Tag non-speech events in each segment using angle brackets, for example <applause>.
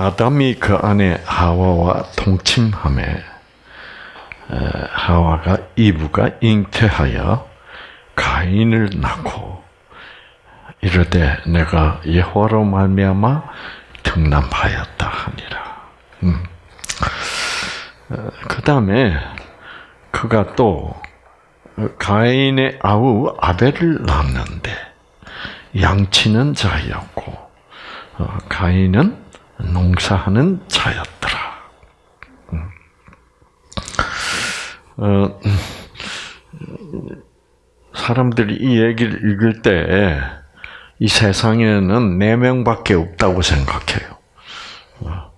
아담이 그 안에 하와와 동침함에 하와가 이브가 잉태하여 가인을 낳고 이르되 내가 여호와로 말미암아 등남하였다 하니라. 음. 어, 그 다음에 그가 또 가인의 아우 아벨을 낳는데 양치는 자였고 어, 가인은 농사하는 자였더라. 음. 어, 사람들이 이 얘기를 읽을 때 이 세상에는 네 명밖에 없다고 생각해요. 어,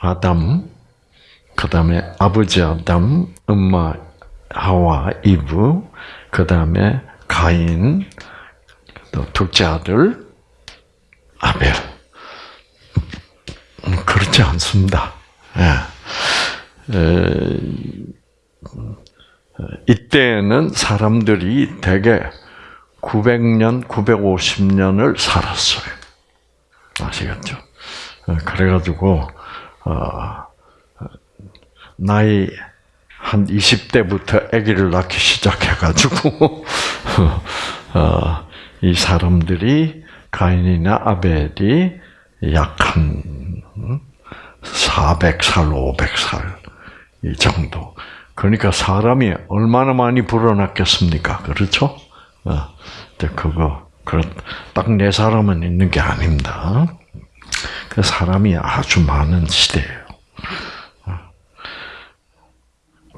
아담, 그 다음에 아버지 아담, 엄마 하와 이브, 그 다음에 가인, 또 둘째 아들 아벨. 음, 그렇지 않습니다. 예. 에, 이때는 사람들이 대개 900년, 950년을 살았어요. 아시겠죠? 그래가지고, 어, 나이 한 20대부터 아기를 낳기 시작해가지고, <laughs> 어, 이 사람들이 가인이나 아벨이 약한 400살, 500살 이 정도. 그러니까 사람이 얼마나 많이 불어났겠습니까? 그렇죠? 어, 그거 딱네 사람은 있는 게 아닙니다. 그 사람이 아주 많은 시대예요. 어.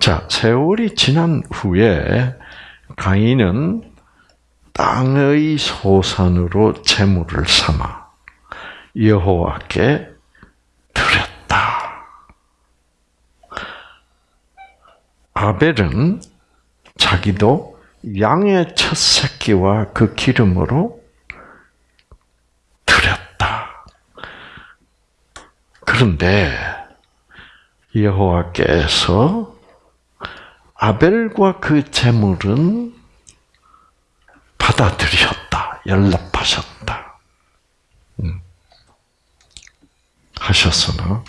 자, 세월이 지난 후에 가인은 땅의 소산으로 재물을 삼아 여호와께 드렸다. 아벨은 자기도 양의 첫 새끼와 그 기름으로 드렸다. 그런데 여호와께서 아벨과 그 제물은 받아들였다. 연락하셨다. 음. 하셨으나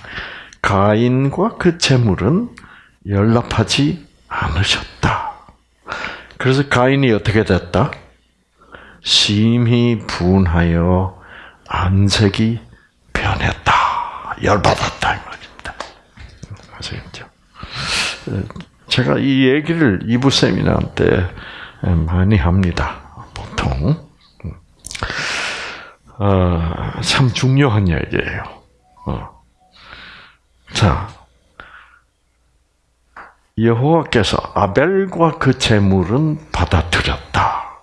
가인과 그 제물은 연락하지 않으셨다. 그래서 가인이 어떻게 됐다? 심히 분하여 안색이 변했다. 열받았다. 이 말입니다. 아시겠죠? 제가 이 얘기를 이부 세미나 때 많이 합니다. 보통. 어, 참 중요한 얘기예요. 어. 자, 여호와께서 아벨과 그 제물은 받아들였다.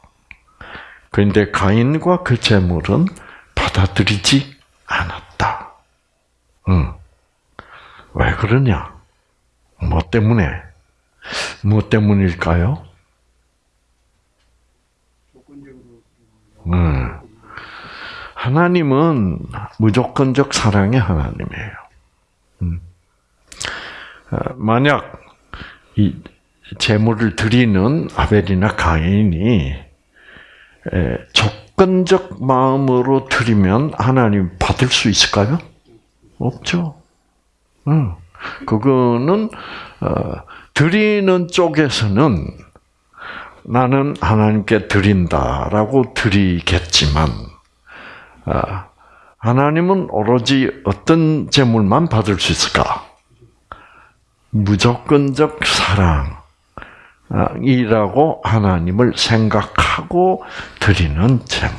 그런데 가인과 그 제물은 받아들이지 않았다. 응. 왜 그러냐? 뭐 때문에? 뭐 때문일까요? 응. 하나님은 무조건적 사랑의 하나님이에요. 음. 만약 이 제물을 드리는 아벨이나 가인이 조건적 마음으로 드리면 하나님 받을 수 있을까요? 없죠. 응. 그거는 어, 드리는 쪽에서는 나는 하나님께 드린다라고 드리겠지만 어, 하나님은 오로지 어떤 제물만 받을 수 있을까? 무조건적 사랑이라고 하나님을 생각하고 드리는 제물.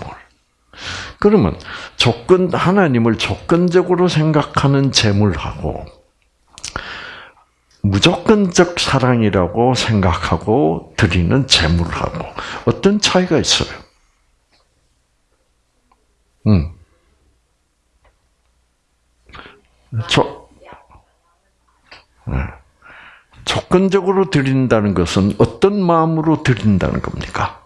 그러면 조건 하나님을 조건적으로 생각하는 제물하고 무조건적 사랑이라고 생각하고 드리는 제물하고 어떤 차이가 있어요? 음. 저, 네. 조건적으로 드린다는 것은 어떤 마음으로 드린다는 겁니까?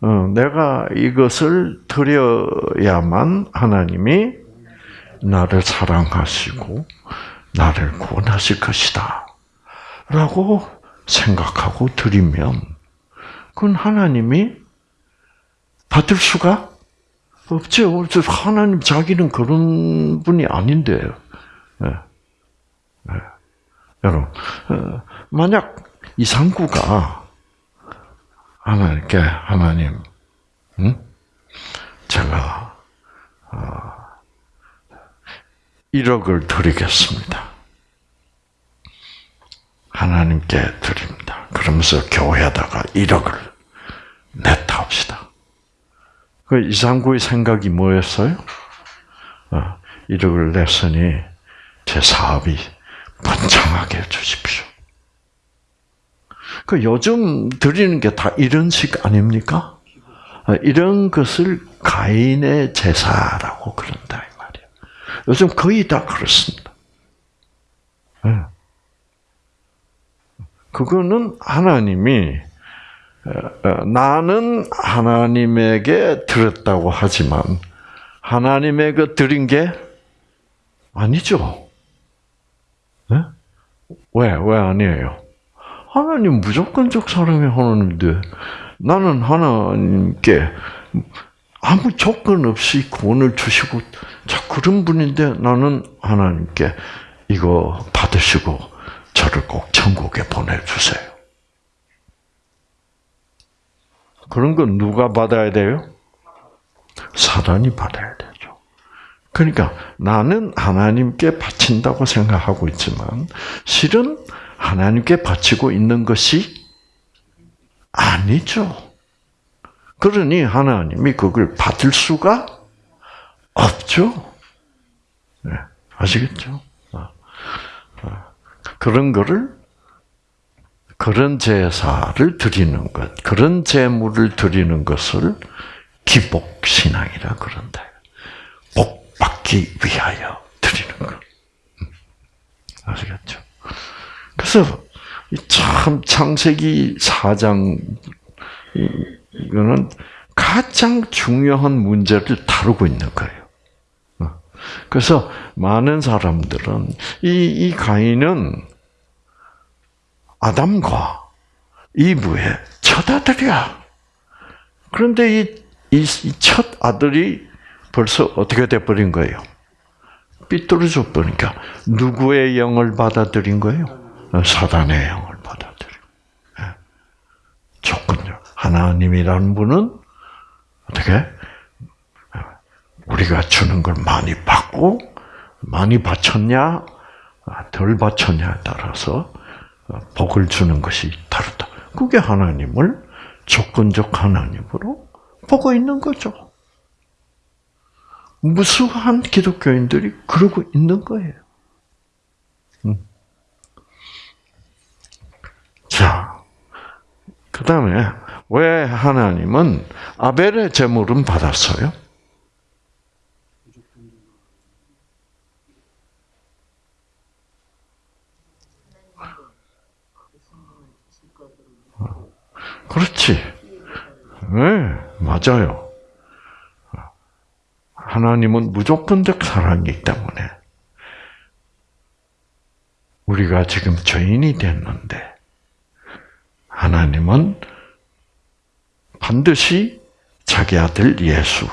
어, 내가 이것을 드려야만 하나님이 나를 사랑하시고 나를 구원하실 것이다. 라고 생각하고 드리면 그건 하나님이 받을 수가 없죠. 하나님 자기는 그런 분이 아닌데요. 네. 네. 여러분, 어, 만약 이상구가 하나님께 하나님, 응? 제가 어, 1억을 드리겠습니다. 하나님께 드립니다. 그러면서 교회에다가 1억을 냈다 합시다. 그 이상구의 생각이 뭐였어요? 어, 1억을 냈으니 제 사업이 번창하게 해주십시오. 그 요즘 드리는 게 다 이런 식 아닙니까? 어, 이런 것을 가인의 제사라고 그런다 이 말이에요. 요즘 거의 다 그렇습니다. 네. 그거는 하나님이 어, 어, 나는 하나님에게 드렸다고 하지만 하나님에게 드린 게 아니죠. 네? 왜? 왜 아니에요? 하나님 무조건적 사랑의 하나님인데 나는 하나님께 아무 조건 없이 구원을 주시고 자 그런 분인데 나는 하나님께 이거 받으시고 저를 꼭 천국에 보내주세요. 그런 건 누가 받아야 돼요? 사단이 받아야 되죠. 그러니까 나는 하나님께 바친다고 생각하고 있지만 실은 하나님께 바치고 있는 것이 아니죠. 그러니 하나님이 그걸 받을 수가 없죠. 네, 아시겠죠? 아, 아, 그런 거를 그런 제사를 드리는 것, 그런 제물을 드리는 것을 기복 신앙이라 그런다. 복 받기 위하여 드리는 것. 음, 아시겠죠? 그래서 참 창세기 4장 이거는 가장 중요한 문제를 다루고 있는 거예요. 어. 그래서 많은 사람들은 이, 이 가인은 아담과 이브의 첫 아들이야. 그런데 이, 이, 첫 아들이 벌써 어떻게 돼버린 거예요? 삐뚤어져 버리니까 누구의 영을 받아들인 거예요? 사단의 영을 받아들인. 예. 조건요. 하나님이라는 분은 어떻게 우리가 주는 걸 많이 받고 많이 바쳤냐 덜 바쳤냐에 따라서 복을 주는 것이 다르다. 그게 하나님을 조건적 하나님으로 보고 있는 거죠. 무수한 기독교인들이 그러고 있는 거예요. 음. 자, 그 다음에 왜 하나님은 아벨의 제물은 받았어요? 그렇지. 네, 맞아요. 하나님은 무조건적 사랑이기 때문에 우리가 지금 죄인이 됐는데 하나님은 반드시 자기 아들 예수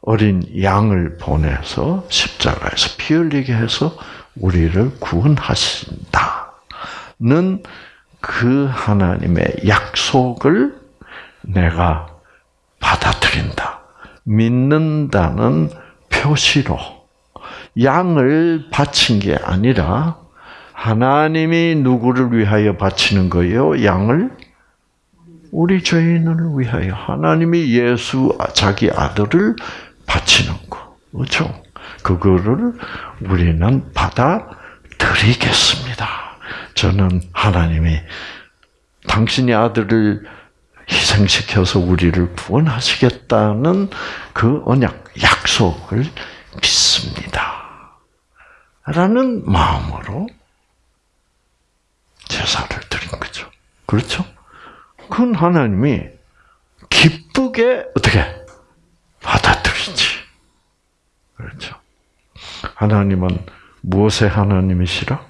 어린 양을 보내서 십자가에서 피 흘리게 해서 우리를 구원하신다는 그 하나님의 약속을 내가 받아들인다. 믿는다는 표시로 양을 바친 게 아니라 하나님이 누구를 위하여 바치는 거예요? 양을 우리 죄인을 위하여 하나님이 예수 자기 아들을 바치는 거. 그렇죠? 그거를 우리는 받아들이겠습니다. 저는 하나님이 당신의 아들을 희생시켜서 우리를 구원하시겠다는 그 언약, 약속을 믿습니다. 라는 마음으로 제사를 드린 거죠. 그렇죠? 그건 하나님이 기쁘게 어떻게 받아들이지. 그렇죠. 하나님은 무엇의 하나님이시라?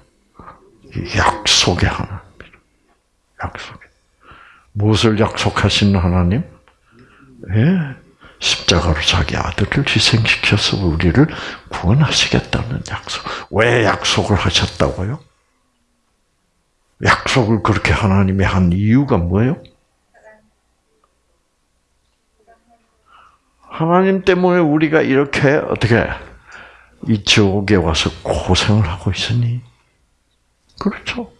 약속의 하나님입니다. 약속. 무엇을 약속하신 하나님? 예, 십자가로 자기 아들을 희생시켜서 우리를 구원하시겠다는 약속. 왜 약속을 하셨다고요? 약속을 그렇게 하나님이 한 이유가 뭐예요? 하나님 때문에 우리가 이렇게 어떻게 이 지옥에 와서 고생을 하고 있으니 그렇죠.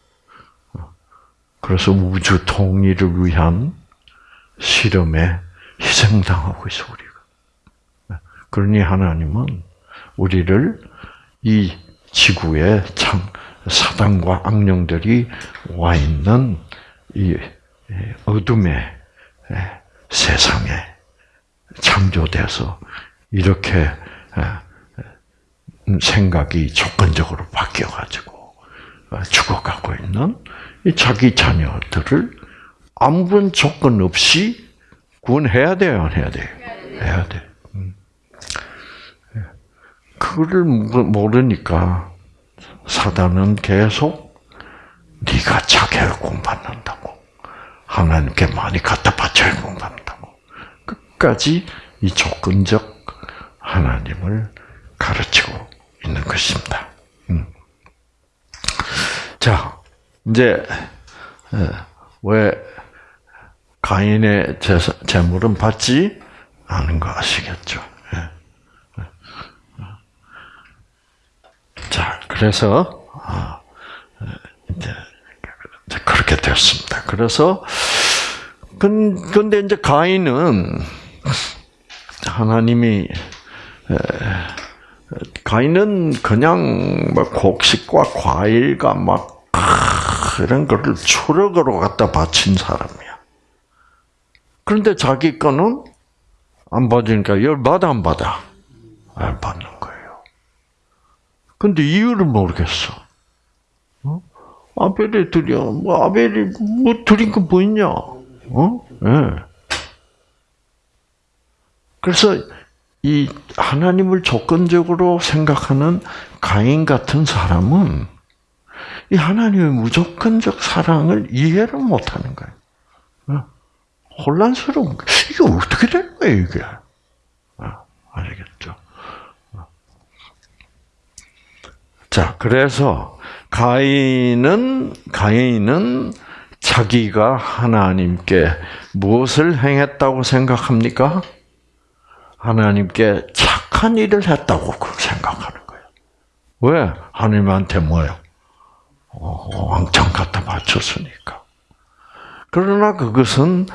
그래서 우주 통일을 위한 실험에 희생당하고 있어 우리가. 그러니 하나님은 우리를 이 지구에 참 사단과 악령들이 와 있는 이 어둠의 세상에 창조돼서 이렇게 생각이 조건적으로 바뀌어가지고 죽어가고 있는 자기 자녀들을 아무런 조건 없이 구원해야 돼요, 안 해야 돼요? 해야 돼. 음. 그거를 모르니까 사단은 계속 네가 자기를 공부한다고 하나님께 많이 갖다 바쳐야 공부한다고 끝까지 이 조건적 하나님을 가르치고 있는 것입니다. 음. 자, 이제 왜 가인의 재물은 받지 않은 거 아시겠죠? 자, 그래서 아, 이제 그렇게 됐습니다. 그래서 근데 이제 가인은 하나님이 가인은 그냥 막 곡식과 과일과 막 이런 거를 추럭으로 갖다 바친 사람이야. 그런데 자기 거는 안 받으니까 열 받아 안 받아? 안 받는 거예요. 근데 이유를 모르겠어. 어? 아벨이 드려. 뭐 아벨이 뭐 드린 거 뭐 있냐? 어? 예. 네. 그래서 이 하나님을 조건적으로 생각하는 가인 같은 사람은 이 하나님의 무조건적 사랑을 이해를 못하는 거예요. 어? 혼란스러운 거예요. 이게 어떻게 된 거예요, 이게? 어, 아시겠죠? 어. 자, 그래서 가인은 가인은 자기가 하나님께 무엇을 행했다고 생각합니까? 하나님께 착한 일을 했다고 생각하는 거예요. 왜? 하나님한테 뭐예요? 어, 왕창 갖다 바쳤으니까. 그러나 그것은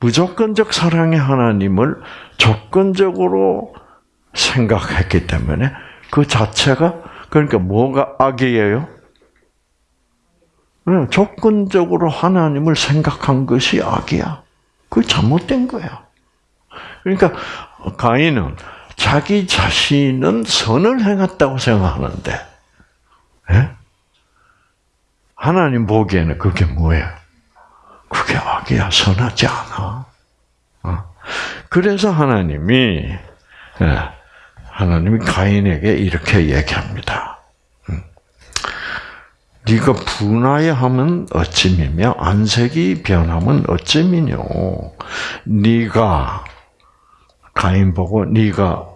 무조건적 사랑의 하나님을 조건적으로 생각했기 때문에 그 자체가 그러니까 뭐가 악이에요? 네, 조건적으로 하나님을 생각한 것이 악이야. 그 잘못된 거야. 그러니까 가인은 자기 자신은 선을 행했다고 생각하는데, 예? 하나님 보기에는 그게 뭐예요? 그게 악이야, 선하지 않아. 어? 그래서 하나님이, 예, 하나님이 가인에게 이렇게 얘기합니다. 음. 네가 분하여 어찌미며 안색이 변하면 어찌미뇨. 네가 가인 보고 네가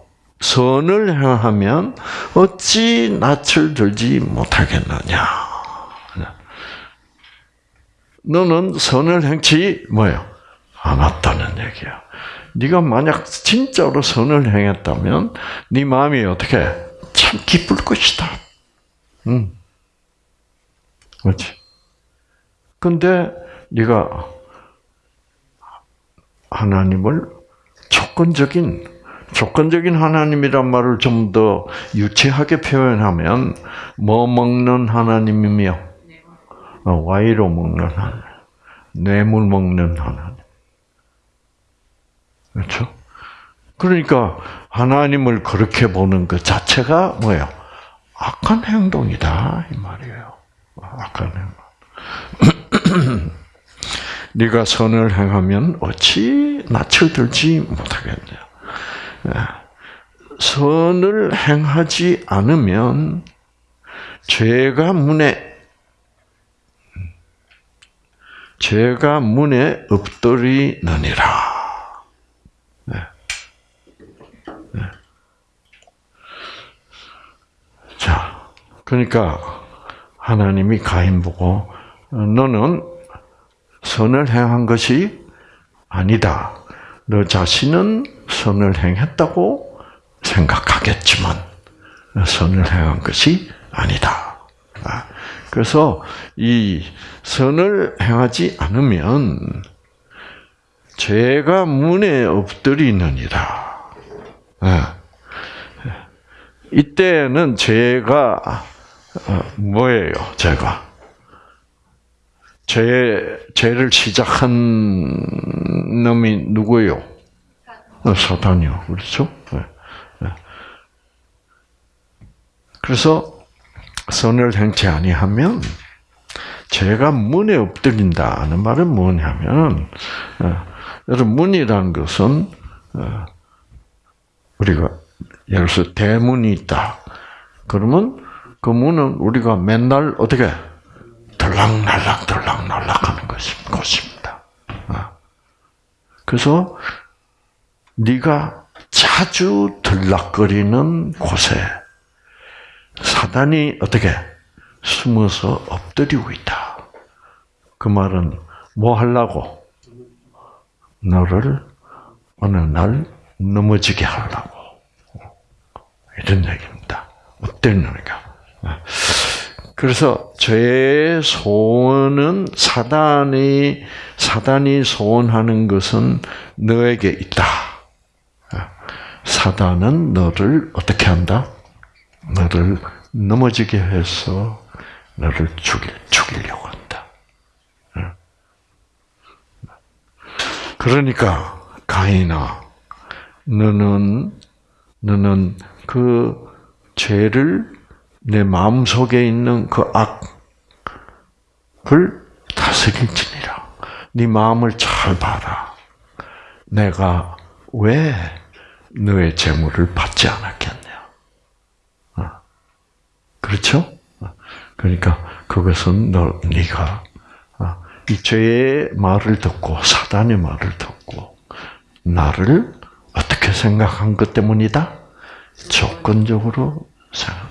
선을 행하면 어찌 낯을 들지 못하겠느냐. 너는 선을 행치 뭐예요? 않았다는 얘기야. 네가 만약 진짜로 선을 행했다면 네 마음이 어떻게 참 기쁠 것이다. 응. 그렇지. 근데 네가 하나님을 조건적인 조건적인 하나님이란 말을 좀 더 유치하게 표현하면 뭐 먹는 하나님이며 어, 와이로 먹는 하나님, 뇌물 먹는 하나님. 그렇죠? 그러니까 하나님을 그렇게 보는 것 자체가 뭐예요? 악한 행동이다 이 말이에요. 악한 행동. <clears throat> 네가 선을 행하면 어찌 낯을 들지 못하겠냐. 예. 선을 행하지 않으면 죄가 문에 죄가 문에 엎드리느니라. 네. 네. 자, 그러니까 하나님이 가인 보고 너는 선을 행한 것이 아니다. 너 자신은 선을 행했다고 생각하겠지만 선을 행한 것이 아니다. 아, 아, 그래서 이 선을 행하지 않으면 죄가 문에 엎드리느니라. 아, 이때는 죄가 어, 뭐예요? 죄가 죄 죄를 시작한 놈이 누구예요? 어, 사단이요. 그렇죠? 네. 네. 그래서 선을 행치 아니하면 죄가 문에 엎드린다는 말은 뭐냐면 어, 여러분 문이라는 것은 우리가 예를 들어서 대문이 있다. 그러면 그 문은 우리가 맨날 어떻게 들락날락 들락날락 하는 것입니다. 어. 그래서 네가 자주 들락거리는 곳에 사단이 어떻게 숨어서 엎드리고 있다. 그 말은 뭐 하려고? 너를 어느 날 넘어지게 하려고. 이런 얘기입니다. 어땠느냐. 그래서 죄의 소원은 사단이 사단이 소원하는 것은 너에게 있다. 사단은 너를 어떻게 한다? 너를 넘어지게 해서 너를 죽일 죽이려고 한다. 그러니까 가인아, 너는 너는 그 죄를 내 마음 속에 있는 그 악을 다스릴지니라. 네 마음을 잘 봐라. 내가 왜 너의 재물을 받지 않았겠냐? 어. 그렇죠? 어. 그러니까 그것은 너 네가 어, 이 죄의 말을 듣고 사단의 말을 듣고 나를 어떻게 생각한 것 때문이다? 조건적으로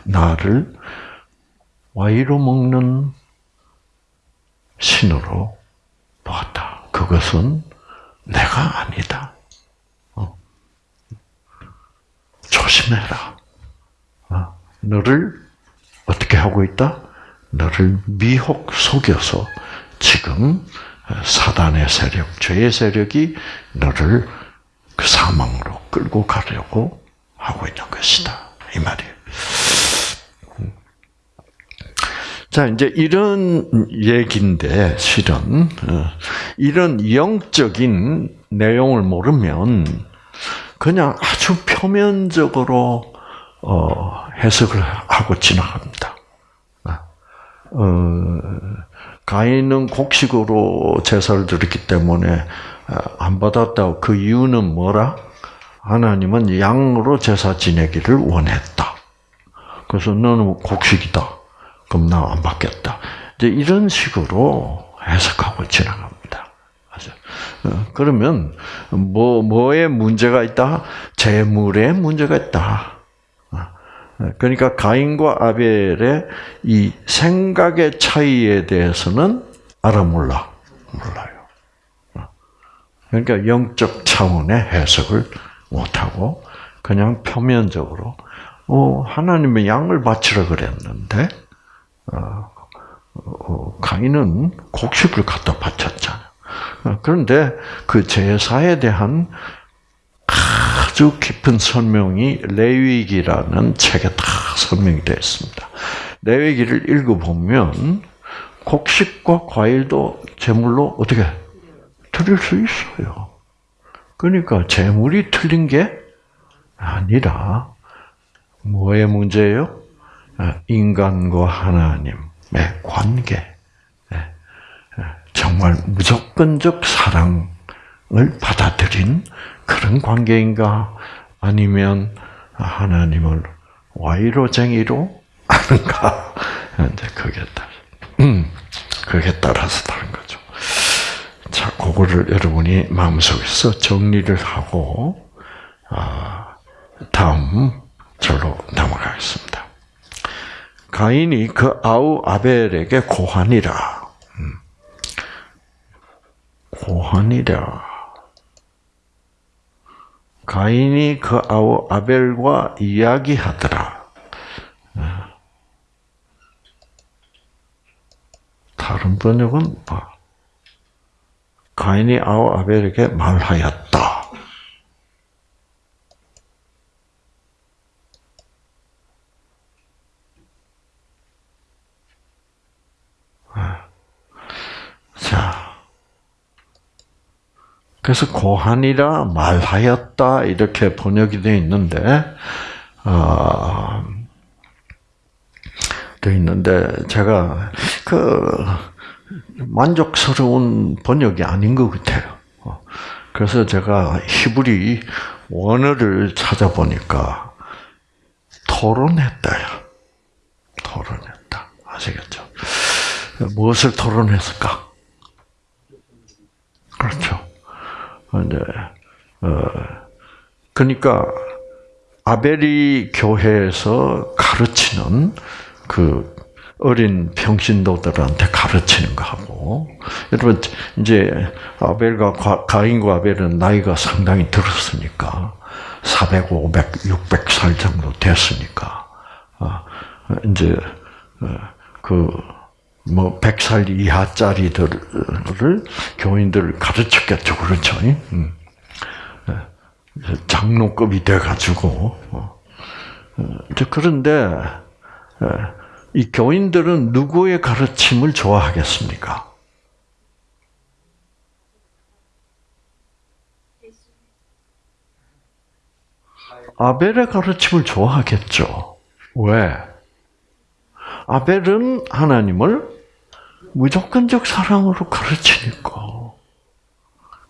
나를 와이로 먹는 신으로 보았다. 그것은 내가 아니다. 어. 조심해라. 어. 너를 하고 있다? 너를 미혹 속여서 지금 사단의 세력, 죄의 세력이 너를 그 사망으로 끌고 가려고 하고 있는 것이다. 이 말이에요. 자, 이제 이런 얘기인데, 실은, 어, 이런 영적인 내용을 모르면, 그냥 아주 표면적으로, 어, 해석을 하고 지나갑니다. 어, 가인은 곡식으로 제사를 드렸기 때문에 어, 안 받았다고 그 이유는 뭐라? 하나님은 양으로 제사 지내기를 원했다. 그래서 너는 곡식이다. 그럼 나 안 받겠다. 이제 이런 식으로 해석하고 지나갑니다. 어, 그러면 뭐 뭐에 문제가 있다? 재물에 문제가 있다. 어, 그러니까 가인과 아벨의 이 생각의 차이에 대해서는 알아 몰라 몰라요. 어, 그러니까 영적 차원의 해석을 못하고 그냥 표면적으로 어, 하나님의 양을 바치라 그랬는데 어, 어, 가인은 곡식을 갖다 바쳤잖아. 어, 그런데 그 제사에 대한 아주 깊은 설명이 레위기라는 책에 다 설명이 되어 있습니다. 레위기를 읽어보면 곡식과 과일도 제물로 어떻게 드릴 수 있어요. 그러니까 제물이 틀린 게 아니라 뭐의 문제예요? 아, 인간과 하나님의 관계. 예, 예, 정말 무조건적 사랑을 받아들인 그런 관계인가? 아니면 하나님을 와이로쟁이로 아는가? <laughs> 이제 그게 따라, 음, 그게 따라서 다른 거죠. 자, 그거를 여러분이 마음속에서 정리를 하고, 아, 다음 절로 넘어가겠습니다. 가인이 그 아우 아벨에게 고하니라. 음. 고하니라. 가인이 그 아우 아벨과 이야기하더라. 네. 다른 번역은 뭐 가인이 아우 아벨에게 말하였다. 자, 그래서 고한이라 말하였다 이렇게 번역이 되어 있는데 어, 되어 있는데 제가 그 만족스러운 번역이 아닌 것 같아요. 어, 그래서 제가 히브리 원어를 찾아보니까 토론했다요. 토론했다. 아시겠죠? 무엇을 토론했을까? 그렇죠. 이제 어 그러니까 아벨이 교회에서 가르치는 그 어린 평신도들한테 가르치는 거하고 여러분 이제 아벨과 가인과 아벨은 나이가 상당히 들었으니까 400, 500, 600살 정도 됐으니까 아, 이제 어, 그 뭐 100살 이하짜리들을 교인들을 가르쳤겠죠, 그렇죠? 음. 예. 장로급이 돼 가지고 어. 어, 그런데 예. 이 교인들은 누구의 가르침을 좋아하겠습니까? 아벨의 가르침을 좋아하겠죠. 왜? 아벨은 하나님을 무조건적 사랑으로 가르치니까.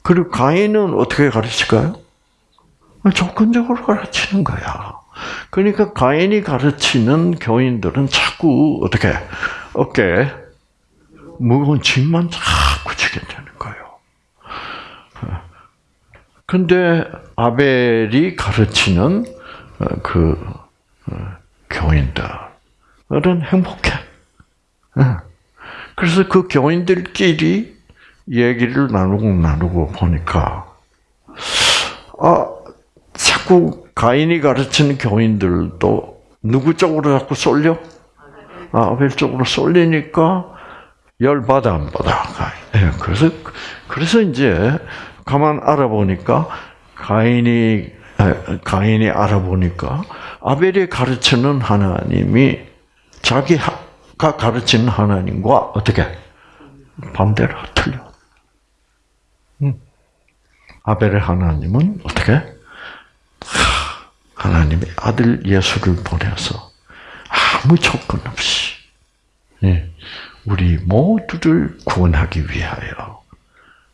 그리고 가인은 어떻게 가르칠까요? 조건적으로 가르치는 거야. 그러니까 가인이 가르치는 교인들은 자꾸 어떻게 어깨 무거운 짐만 자꾸 지게 되는 거예요. 근데 아벨이 가르치는 그 교인들 은 행복해. 그래서 그 교인들끼리 얘기를 나누고 나누고 보니까 아 자꾸 가인이 가르치는 교인들도 누구 쪽으로 자꾸 쏠려? 아, 아벨 쪽으로 쏠리니까 열 받아 안 받아. 예, 그래서 그래서 이제 가만 알아보니까 가인이 가인이 알아보니까 아벨이 가르치는 하나님이 자기가 가르치는 하나님과 어떻게 반대로 틀려. 음. 아벨의 하나님은 어떻게 하나님의 아들 예수를 보내서 아무 조건 없이 예, 우리 모두를 구원하기 위하여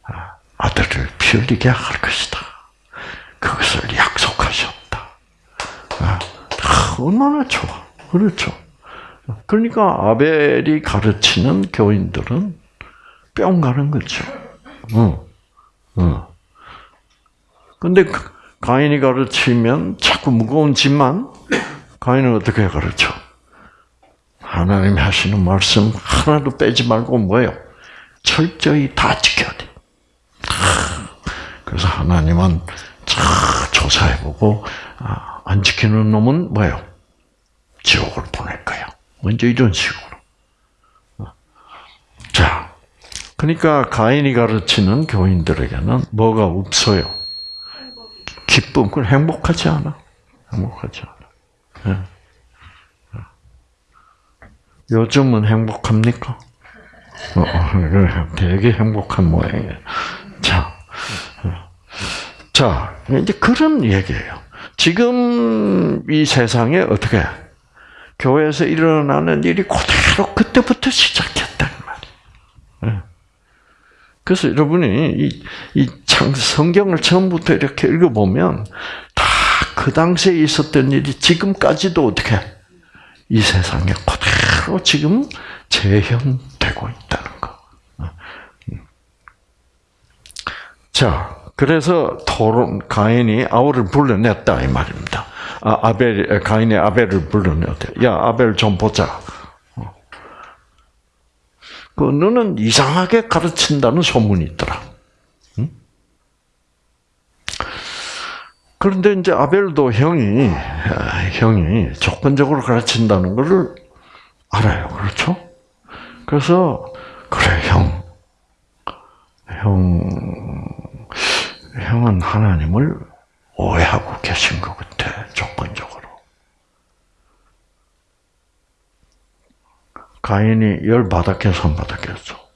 아, 아들을 피 흘리게 할 것이다. 그것을 약속하셨다. 아, 얼마나 좋아. 그렇죠. 그러니까 아벨이 가르치는 교인들은 뿅 가는 거죠. 응. 응. 근데 그 가인이 가르치면 자꾸 무거운 짐만 가인은 어떻게 가르쳐? 하나님이 하시는 말씀 하나도 빼지 말고 뭐예요? 철저히 다 지켜야 돼. 그래서 하나님은 잘 조사해보고 아, 안 지키는 놈은 뭐예요? 지옥을 보낼 거야. 먼저 이런 식으로. 자, 그러니까 가인이 가르치는 교인들에게는 뭐가 없어요? 기쁨, 그건 행복하지 않아. 행복하지 않아. 네. 요즘은 행복합니까? 어, 어 되게 행복한 모양이에요. 자, 자, 이제 그런 얘기예요. 지금 이 세상에 어떻게 교회에서 일어나는 일이 그대로 그때부터 시작했다는 말이에요. 그래서 여러분이 이, 이 성경을 처음부터 이렇게 읽어보면 다 그 당시에 있었던 일이 지금까지도 어떻게 이 세상에 그대로 지금 재현되고 있다는 거. 자, 그래서 토론 가인이 아우를 불러냈다 이 말입니다. 아, 아벨 가인이 아벨을 불러냈대. 야 아벨 좀 보자. 그 너는 이상하게 가르친다는 소문이 있더라. 응? 그런데 이제 아벨도 형이 형이 조건적으로 가르친다는 것을 알아요. 그렇죠? 그래서 그래 형, 형, 형은 하나님을 오해하고 계신 것 같아 조건적으로. 가인이 열 받았겠어, 손 받았겠어.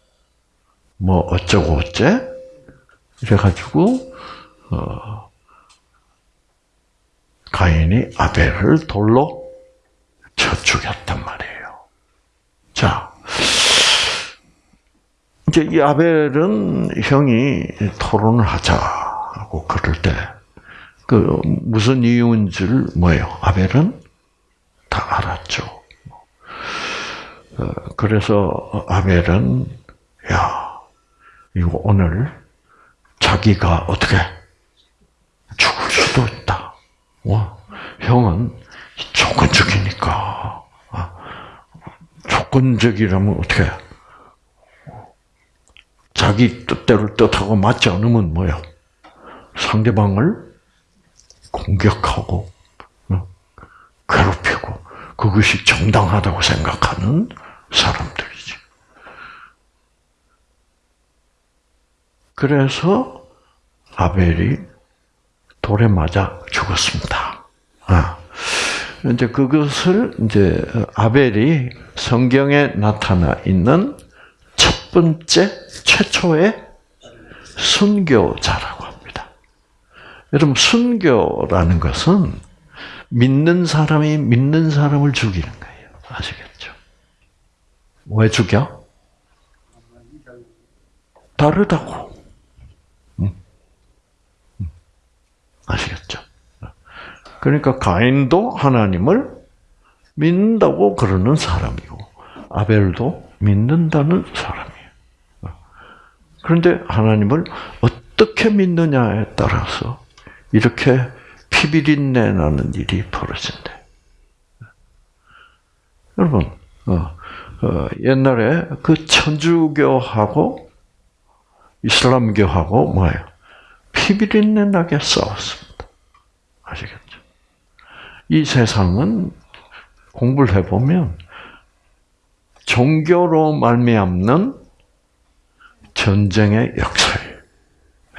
뭐 어쩌고 어째? 이래가지고 어, 가인이 아벨을 돌로 쳐 죽였단 말이에요. 자, 이제 이 아벨은 형이 토론을 하자고 그럴 때, 그 무슨 이유인지를 뭐예요? 아벨은 다 알았죠. 어, 그래서 아벨은 야 이거 오늘 자기가 어떻게 죽을 수도 있다. 와, 형은 조건적이니까 아, 조건적이라면 어떻게 자기 뜻대로 뜻하고 맞지 않으면 뭐야? 상대방을 공격하고 어, 괴롭히고 그것이 정당하다고 생각하는 사람들이지. 그래서 아벨이 돌에 맞아 죽었습니다. 아. 이제 그것을 이제 아벨이 성경에 나타나 있는 첫 번째 최초의 순교자라고 합니다. 여러분 순교라는 것은 믿는 사람이 믿는 사람을 죽이는 거예요. 아시겠죠? 왜 죽여? 다르다고. 아시겠죠? 그러니까 가인도 하나님을 믿는다고 그러는 사람이고 아벨도 믿는다는 사람이에요. 그런데 하나님을 어떻게 믿느냐에 따라서 이렇게 피비린내 나는 일이 벌어진대. 여러분, 어, 어, 옛날에 그 천주교하고 이슬람교하고 뭐예요? 피비린내 나게 싸웠습니다. 아시겠죠? 이 세상은 공부를 해보면 종교로 말미암는 전쟁의 역사예요.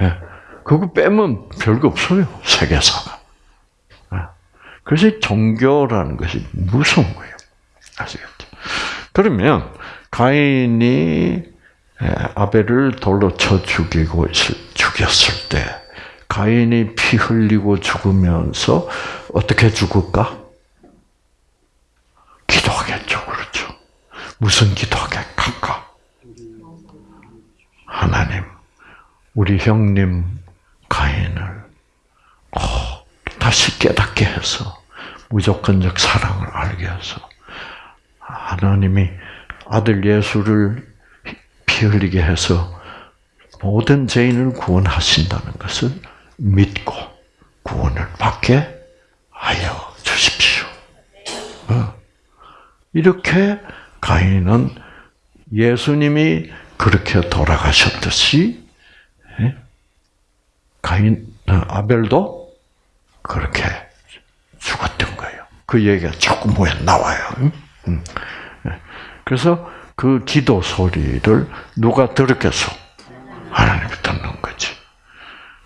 예. 그거 빼면 별거 없어요. 세계사가. 예. 그래서 종교라는 것이 무서운 거예요. 아시겠죠? 그러면 가인이 예, 아벨을 돌로 쳐 죽이고 죽였을 때 가인이 피 흘리고 죽으면서 어떻게 죽을까? 기도하겠죠, 그렇죠? 무슨 기도하겠까? 하나님, 우리 형님 가인을 어, 다시 깨닫게 해서 무조건적 사랑을 알게 해서 하나님이 아들 예수를 피 흘리게 해서 모든 죄인을 구원하신다는 것을 믿고 구원을 받게 하여 주십시오. 어. 이렇게 가인은 예수님이 그렇게 돌아가셨듯이 예? 가인 어, 아벨도 그렇게 죽었던 거예요. 그 얘기가 자꾸 뭐에 나와요. 예. 그래서 그 기도 소리를 누가 들었겠어? 하나님이 듣는 거지.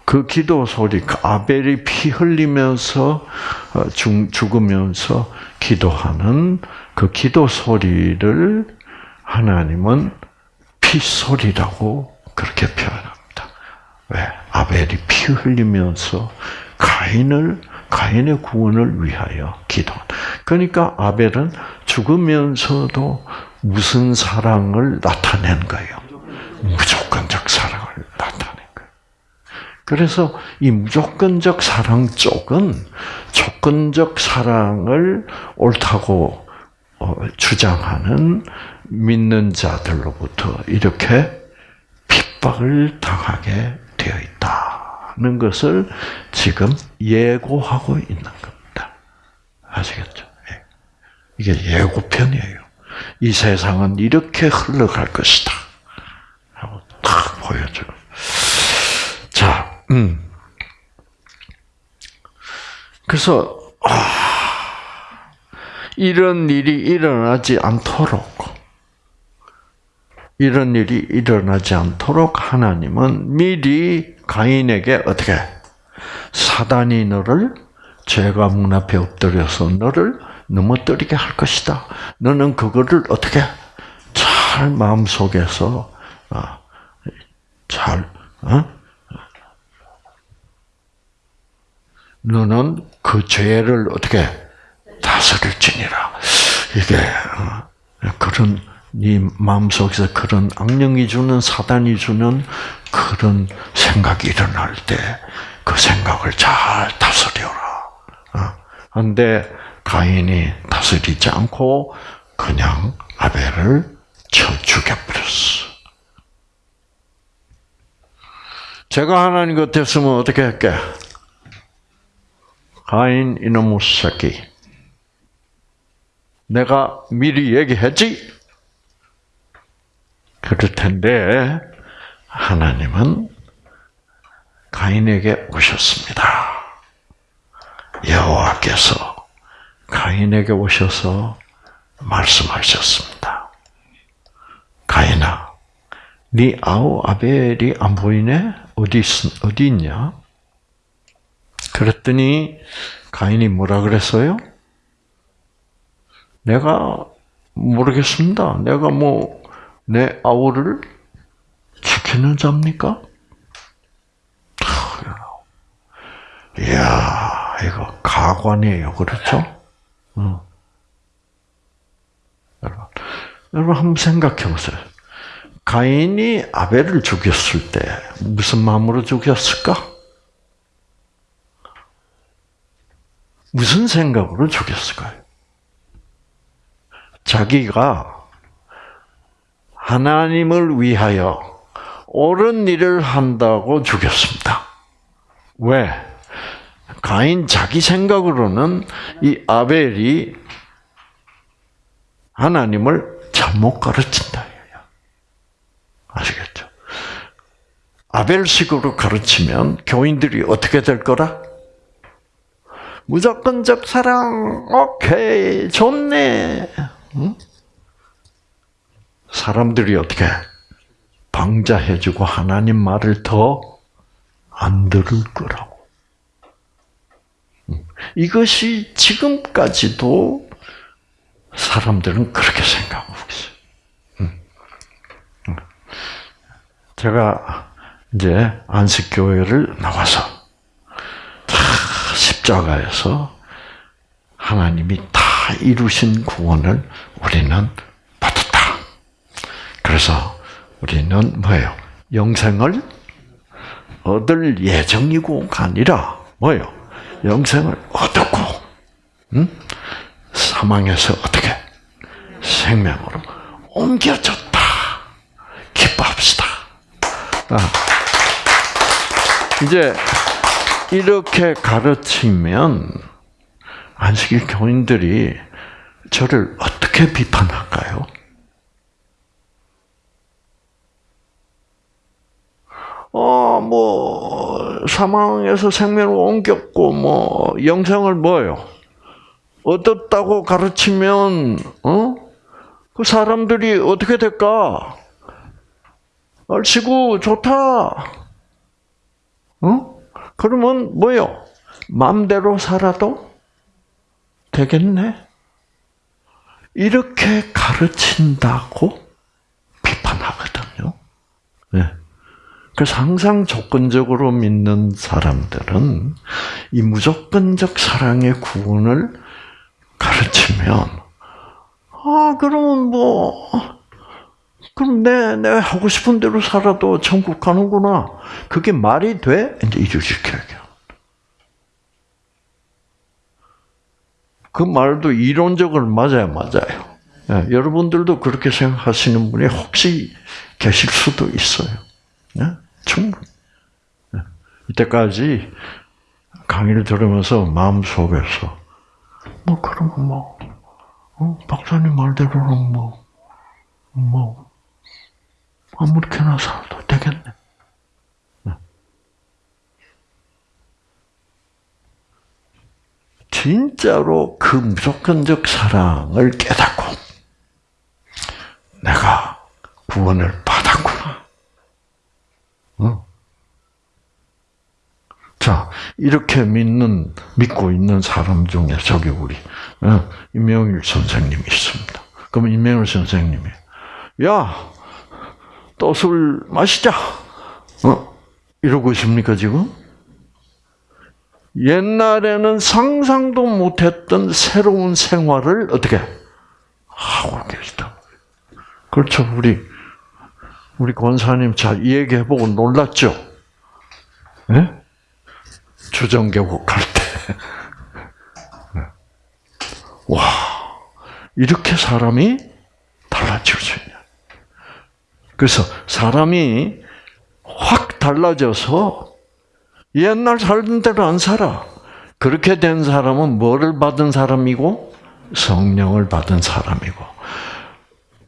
그 기도 소리, 그 아벨이 피 흘리면서 어, 죽으면서 기도하는 그 기도 소리를 하나님은 피소리라고 그렇게 표현합니다. 왜? 아벨이 피 흘리면서 가인을 가인의 구원을 위하여 기도. 그러니까 아벨은 죽으면서도 무슨 사랑을 나타낸 거예요? 무조건적 사랑을 나타낸 거예요. 그래서 이 무조건적 사랑 쪽은 조건적 사랑을 옳다고 어, 주장하는 믿는 자들로부터 이렇게 핍박을 당하게 되어 있다는 것을 지금 예고하고 있는 겁니다. 아시겠죠? 예. 이게 예고편이에요. 이 세상은 이렇게 흘러갈 것이다. 보여줘. 자, 음. 그래서 아, 이런 일이 일어나지 않도록 이런 일이 일어나지 않도록 하나님은 미리 가인에게 어떻게 사단이 너를 죄가 문 앞에 엎드려서 너를 넘어뜨리게 할 것이다. 너는 그거를 어떻게 잘 마음 속에서 아, 잘 어? 너는 그 죄를 어떻게 다스릴지니라. 이게 어, 그런 네 마음속에서 그런 악령이 주는 사단이 주는 그런 생각이 일어날 때 그 생각을 잘 다스려라. 그런데 어? 가인이 다스리지 않고 그냥 아벨을 쳐 죽여버렸어. 제가 하나님 같았으면 어떻게 할게? 가인 이놈의 새끼. 내가 미리 얘기했지? 그럴 텐데 하나님은 가인에게 오셨습니다. 여호와께서 가인에게 오셔서 말씀하셨습니다. 가인아, 네 아우 아벨이 안 보이네? 어디 어디 있냐? 그랬더니 가인이 뭐라 그랬어요? 내가 모르겠습니다. 내가 뭐 내 아우를 지키는 자입니까? 이야, 이거 가관이에요. 그렇죠? 어. 여러분, 여러분 한번 생각해 보세요. 가인이 아벨을 죽였을 때 무슨 마음으로 죽였을까? 무슨 생각으로 죽였을까요? 자기가 하나님을 위하여 옳은 일을 한다고 죽였습니다. 왜? 가인 자기 생각으로는 이 아벨이 하나님을 잘못 가르친다. 아시겠죠? 아벨식으로 가르치면 교인들이 어떻게 될 거라? 무조건적 사랑, 오케이, 좋네. 응? 사람들이 어떻게 방자해주고 하나님 말을 더 안 들을 거라고. 이것이 지금까지도 사람들은 그렇게 생각하고 있어요. 제가 이제 안식교회를 나와서 십자가에서 하나님이 다 이루신 구원을 우리는 그래서 우리는 뭐예요? 영생을 얻을 예정이고가 아니라 뭐예요? 영생을 얻었고, 응? 사망에서 어떻게 생명으로 옮겨졌다. 기뻐합시다. 아. 이제 이렇게 가르치면 안식일 교인들이 저를 어떻게 비판할까요? 어, 뭐, 사망에서 생명을 옮겼고, 뭐, 영생을 뭐요? 얻었다고 가르치면, 어? 그 사람들이 어떻게 될까? 얼씨구, 좋다. 어? 그러면 뭐요? 마음대로 살아도 되겠네? 이렇게 가르친다고 비판하거든요. 네. 그래서 항상 조건적으로 믿는 사람들은 이 무조건적 사랑의 구원을 가르치면 아 그러면 뭐 그럼 내 내가 하고 싶은 대로 살아도 천국 가는구나 그게 말이 돼 이제 이주시켜야 그 말도 이론적으로 맞아요, 맞아요. 예, 여러분들도 그렇게 생각하시는 분이 혹시 계실 수도 있어요. 예? 충 이때까지 강의를 들으면서 마음속에서 뭐 그런 뭐 어, 박사님 말대로는 뭐뭐 뭐, 아무렇게나 살도 되겠네. 진짜로 그 무조건적 사랑을 깨닫고 내가 구원을 받았구나. 어? 자, 이렇게 믿는, 믿고 있는 사람 중에 저기 우리, 어, 임명일 선생님이 있습니다. 그럼 임명일 선생님이, 야, 또 술 마시자. 어? 이러고 있습니까, 지금? 옛날에는 상상도 못했던 새로운 생활을 어떻게 하고 계시다. 그렇죠, 우리 우리 권사님 잘 얘기해보고 놀랐죠. 네? 주정계곡 할 때, 와 이렇게 사람이 달라질 수 있냐. 그래서 사람이 확 달라져서 옛날 살던 대로 안 살아. 그렇게 된 사람은 뭐를 받은 사람이고 성령을 받은 사람이고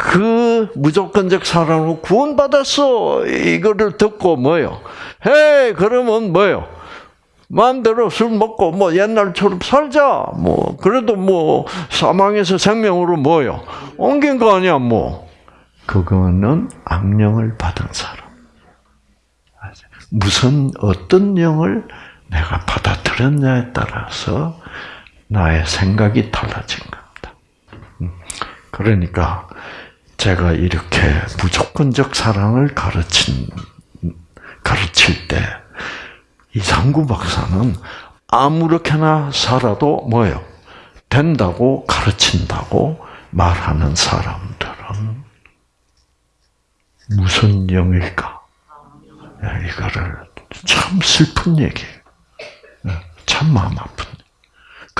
그 무조건적 사랑으로 구원받았어 이거를 듣고 뭐요? 해 그러면 뭐요? 마음대로 술 먹고 뭐 옛날처럼 살자 뭐 그래도 뭐 사망에서 생명으로 뭐요? 옮긴 거 아니야 뭐 그거는 악령을 받은 사람. 무슨 어떤 영을 내가 받아들였냐에 따라서 나의 생각이 달라진 겁니다. 음. 그러니까 제가 이렇게 무조건적 사랑을 가르친 가르칠 때 이상구 박사는 아무렇게나 살아도 뭐예요? 된다고 가르친다고 말하는 사람들은 무슨 영일까? 이거를 참 슬픈 얘기예요. 참 마음 아픈.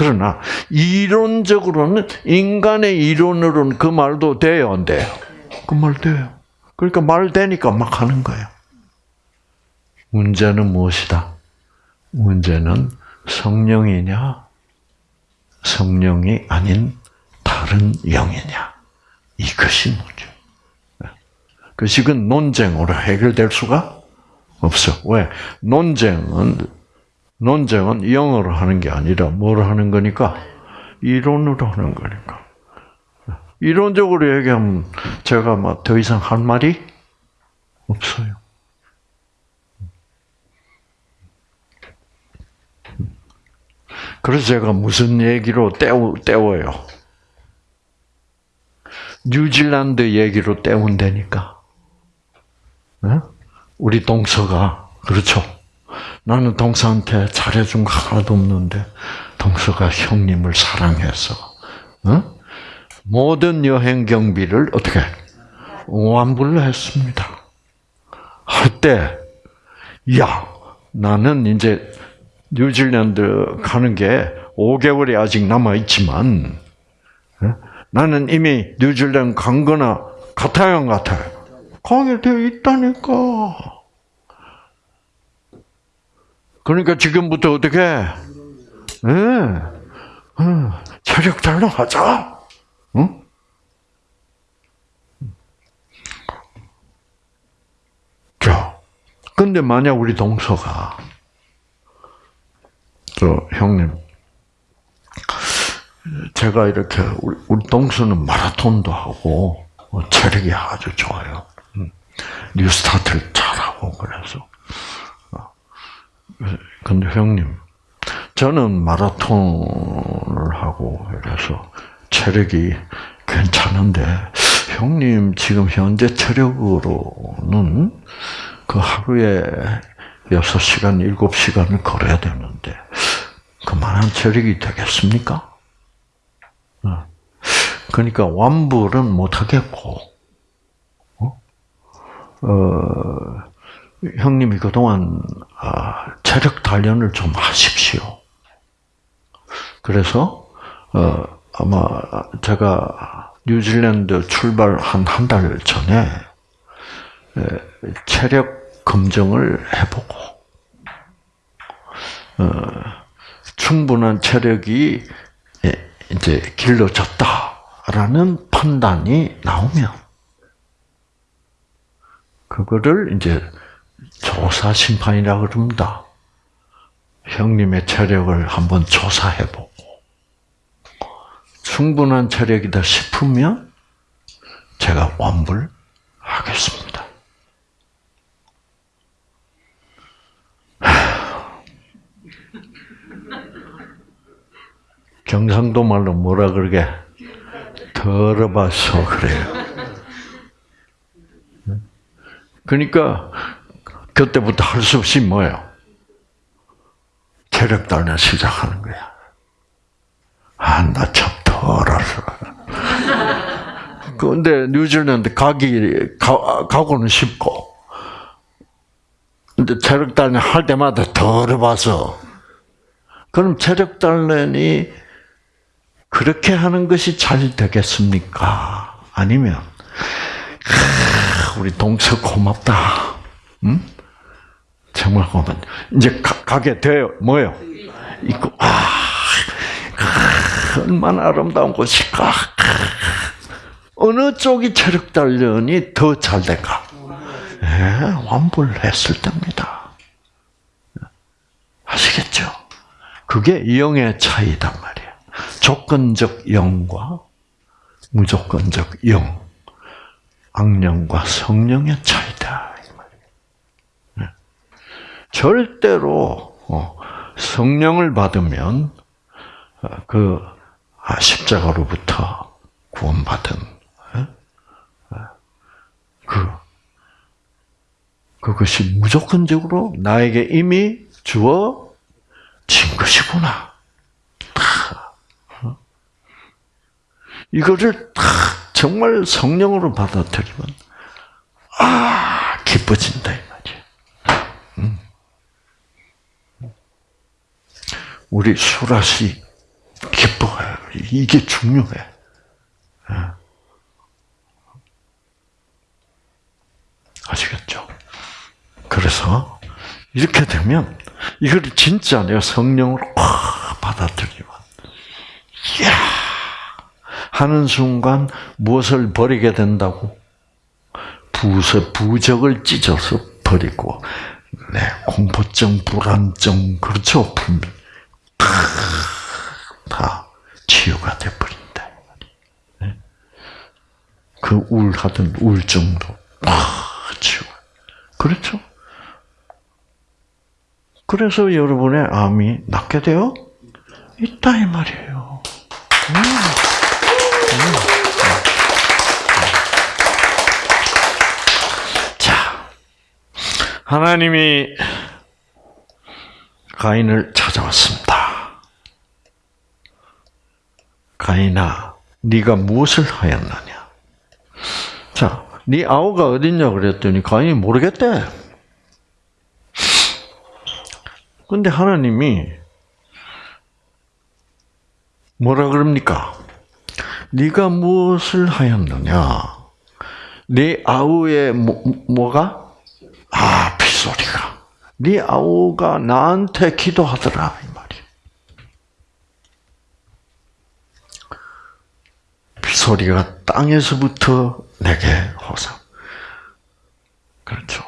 그러나 이론적으로는 인간의 이론으로는 그 말도 돼요, 안 돼요? 그 말 돼요. 그러니까 말 되니까 막 하는 거예요. 문제는 무엇이다? 문제는 성령이냐, 성령이 아닌 다른 영이냐. 이것이 문제. 그것은 논쟁으로 해결될 수가 없어. 왜? 논쟁은 논쟁은 영어로 하는 게 아니라 뭘 하는 거니까 이론으로 하는 거니까. 이론적으로 얘기하면 제가 막 더 이상 할 말이 없어요. 그래서 제가 무슨 얘기로 때우, 때워요? 뉴질랜드 얘기로 때운다니까. 네? 우리 동서가 그렇죠. 나는 동서한테 잘해준 거 하나도 없는데 동서가 형님을 사랑해서 어? 모든 여행 경비를 어떻게 완불로 했습니다. 할 때, 야, 나는 이제 뉴질랜드 가는 게 5개월이 아직 남아 있지만 어? 나는 이미 뉴질랜드 간 거나 같아요, 안 같아요? 가게 되어 있다니까. 그러니까 지금부터 어떻게? 네. 어, 체력 단련하자. 응? 자, 근데 만약 우리 동서가, 저, 형님, 제가 이렇게, 우리, 우리 동서는 마라톤도 하고, 어, 체력이 아주 좋아요. 뉴스타트를 잘하고 그래서. 어. 근데 형님, 저는 마라톤을 하고 이래서 체력이 괜찮은데 형님 지금 현재 체력으로는 그 하루에 6시간, 7시간을 걸어야 되는데 그만한 체력이 되겠습니까? 어. 그러니까 완불은 못하겠고 어, 형님이 그동안 아, 체력 단련을 좀 하십시오. 그래서 어, 아마 제가 뉴질랜드 출발 한 한 달 전에 체력 검정을 해보고 어, 충분한 체력이 이제 길러졌다라는 판단이 나오면 그거를 이제 조사 심판이라 그럽니다. 형님의 체력을 한번 조사해보고 충분한 체력이다 싶으면 제가 완불하겠습니다. 경상도 말로 뭐라 그러게? 더러봐서 그래요. 그러니까 그때부터 할 수 없이 뭐예요? 체력 단련 시작하는 거야. 아, 나 참 더러서. <laughs> 그런데 뉴질랜드 가기 가, 가고는 쉽고, 근데 체력 단련 할 때마다 더러봐서. 그럼 체력 단련이 그렇게 하는 것이 잘 되겠습니까? 아니면 우리 동서 고맙다. 응? 정말 고맙다. 이제 가, 게 돼요. 뭐요? 이거 아, 얼마나 아름다운 곳일까? 어느 쪽이 체력 단련이 더 잘 될까? 예, 완불했을 때입니다. 아시겠죠? 그게 영의 차이단 말이에요. 조건적 영과 무조건적 영, 악령과 성령의 차이다. 네. 절대로 어, 성령을 받으면 어, 그 아, 십자가로부터 구원받은 어? 그 그것이 무조건적으로 나에게 이미 주어 진 것이구나. 어? 이거를 다 정말 성령으로 받아들이면 아 기뻐진다 이 말이야. 음. 우리 수라시 기뻐해요. 이게 중요해. 예. 아시겠죠? 그래서 이렇게 되면 이걸 진짜 내가 성령으로 확 받아들이면, 이야! 하는 순간 무엇을 버리게 된다고? 부서, 부적을 찢어서 버리고, 네, 공포증, 불안증, 그렇죠? 다 치유가 돼버린다. 네? 그 우울하던 우울증도 다 치유. 그렇죠? 그래서 여러분의 암이 낫게 되어 있다 이 말이에요. 음. 음. 자, 하나님이 가인을 찾아왔습니다. 가인아, 네가 무엇을 하였느냐? 자, 네 아우가 어딨냐 그랬더니 가인이 모르겠대. 근데 하나님이 뭐라 그럽니까? 네가 무엇을 하였느냐? 네 아우의 뭐, 뭐가? 아, 빗소리가. 네 아우가 나한테 기도하더라 이 말이야. 빗 소리가 땅에서부터 내게 호소. 그렇죠.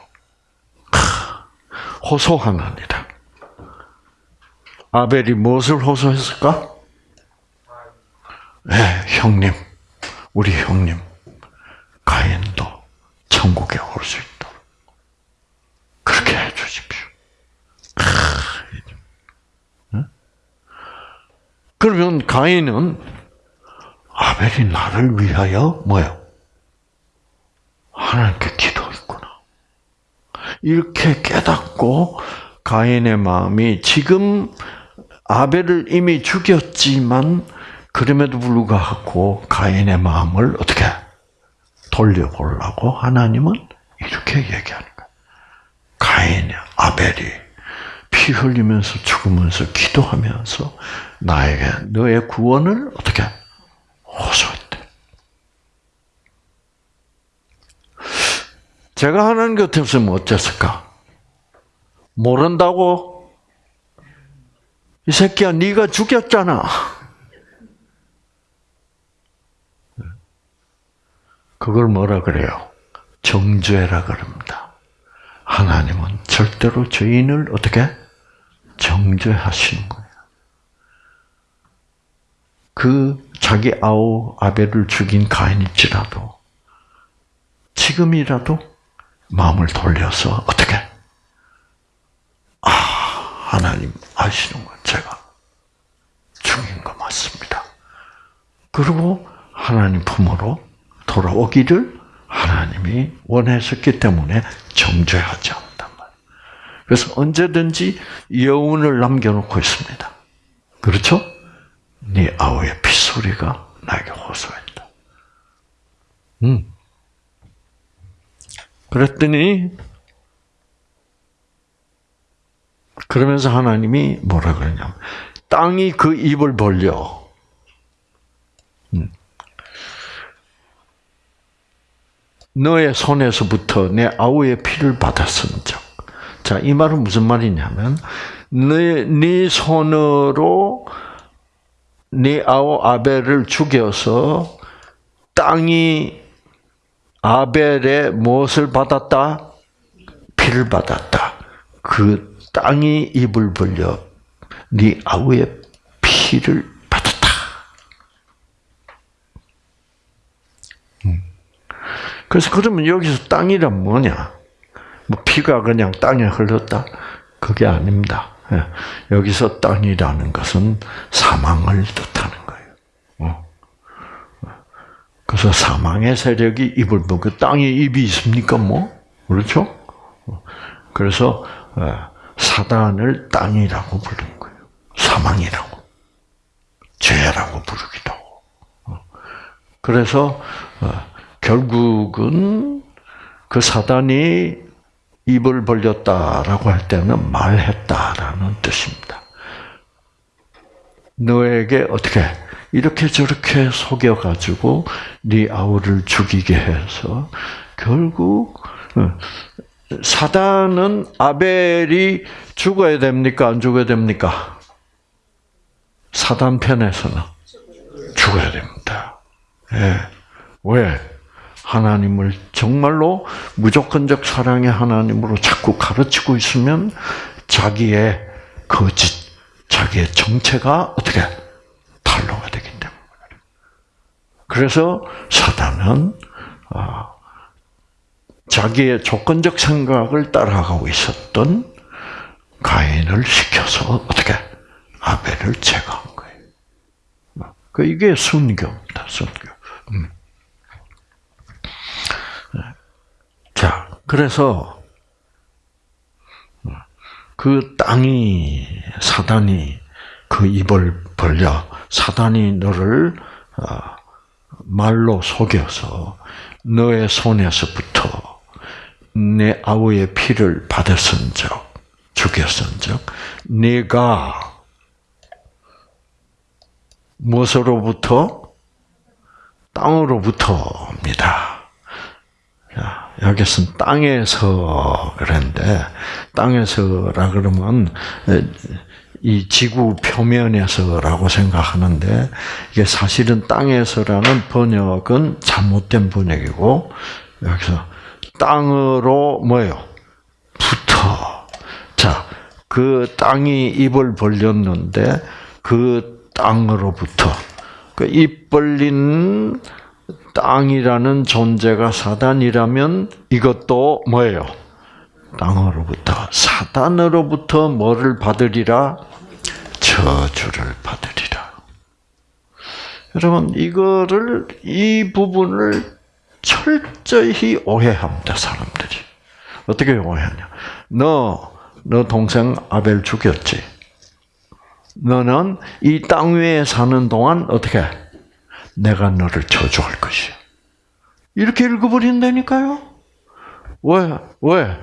호소하느니라. 아벨이 무엇을 호소했을까? 네, 형님, 우리 형님, 가인도 천국에 올 수 있도록 그렇게 해주십시오. 그러면 가인은 아벨이 나를 위하여 뭐요? 하나님께 기도했구나. 이렇게 깨닫고 가인의 마음이 지금 아벨을 이미 죽였지만 그럼에도 불구하고 가인의 마음을 어떻게 돌려보려고 하나님은 이렇게 얘기하는 거예요. 가인, 아벨이 피 흘리면서 죽으면서 기도하면서 나에게 너의 구원을 어떻게 호소했대. 제가 하나님 같으면 어땠을까? 모른다고 이 새끼야, 네가 죽였잖아. 그걸 뭐라 그래요? 정죄라 그럽니다. 하나님은 절대로 죄인을 어떻게 정죄하시는 거예요. 그 자기 아우 아벨을 죽인 가인일지라도 지금이라도 마음을 돌려서 어떻게 아 하나님 아시는 건 제가 죽인 거 맞습니다. 그리고 하나님 품으로 돌아오기를 하나님이 원하셨기 때문에 정죄하지 않는단 말이에요. 그래서 언제든지 여운을 남겨놓고 있습니다. 그렇죠? 네 아우의 핏소리가 나에게 호소했다. 음. 그랬더니 그러면서 하나님이 뭐라 그러냐면 땅이 그 입을 벌려 음. 너의 손에서부터 내 아우의 피를 받았은즉. 자, 이 말은 무슨 말이냐면, 네, 네 손으로 네 아우 아벨을 죽여서 땅이 아벨의 무엇을 받았다? 피를 받았다. 그 땅이 입을 벌려 네 아우의 피를 받았다. 음. 그래서 그러면 여기서 땅이란 뭐냐? 뭐 피가 그냥 땅에 흘렀다? 그게 아닙니다. 예. 여기서 땅이라는 것은 사망을 뜻하는 거예요. 어. 그래서 사망의 세력이 입을 그 땅에 입이 있습니까? 뭐 그렇죠? 어. 그래서 예, 사단을 땅이라고 부르는 거예요. 사망이라고, 죄라고 부르기도 하고. 어. 그래서 결국은 그 사단이 입을 벌렸다라고 할 때는 말했다라는 뜻입니다. 너에게 어떻게 이렇게 저렇게 속여 가지고 네 아우를 죽이게 해서 결국 어, 사단은 아벨이 죽어야 됩니까? 안 죽어야 됩니까? 사단 편에서는 죽어야 됩니다. 예. 왜? 하나님을 정말로 무조건적 사랑의 하나님으로 자꾸 가르치고 있으면 자기의 거짓, 자기의 정체가 어떻게 탄로가 되기 때문에. 그래서 사단은 어, 자기의 조건적 생각을 따라가고 있었던 가인을 시켜서 어떻게 아벨을 제거한 거예요. 그 이게 순교입니다. 순교. 음. 자, 그래서 그 땅이 사단이 그 입을 벌려 사단이 너를 어, 말로 속여서 너의 손에서부터 내 아우의 피를 받았은적 죽였은적 네가 무엇으로부터 땅으로부터입니다. 여기서는 땅에서 그랬는데 땅에서라 그러면 이 지구 표면에서라고 생각하는데 이게 사실은 땅에서라는 번역은 잘못된 번역이고 여기서 땅으로 뭐요? 붙어. 자, 그 땅이 입을 벌렸는데 그 땅으로부터 그 입 벌린 땅이라는 존재가 사단이라면 이것도 뭐예요? 땅으로부터 사단으로부터 뭐를 받으리라? 저주를 받으리라. 여러분 이거를 이 부분을 철저히 오해합니다 사람들이. 어떻게 오해하냐? 너, 너 동생 아벨 죽였지? 너는 이 땅 위에 사는 동안 어떻게? 내가 너를 저주할 것이야. 이렇게 읽어버린다니까요? 왜? 왜?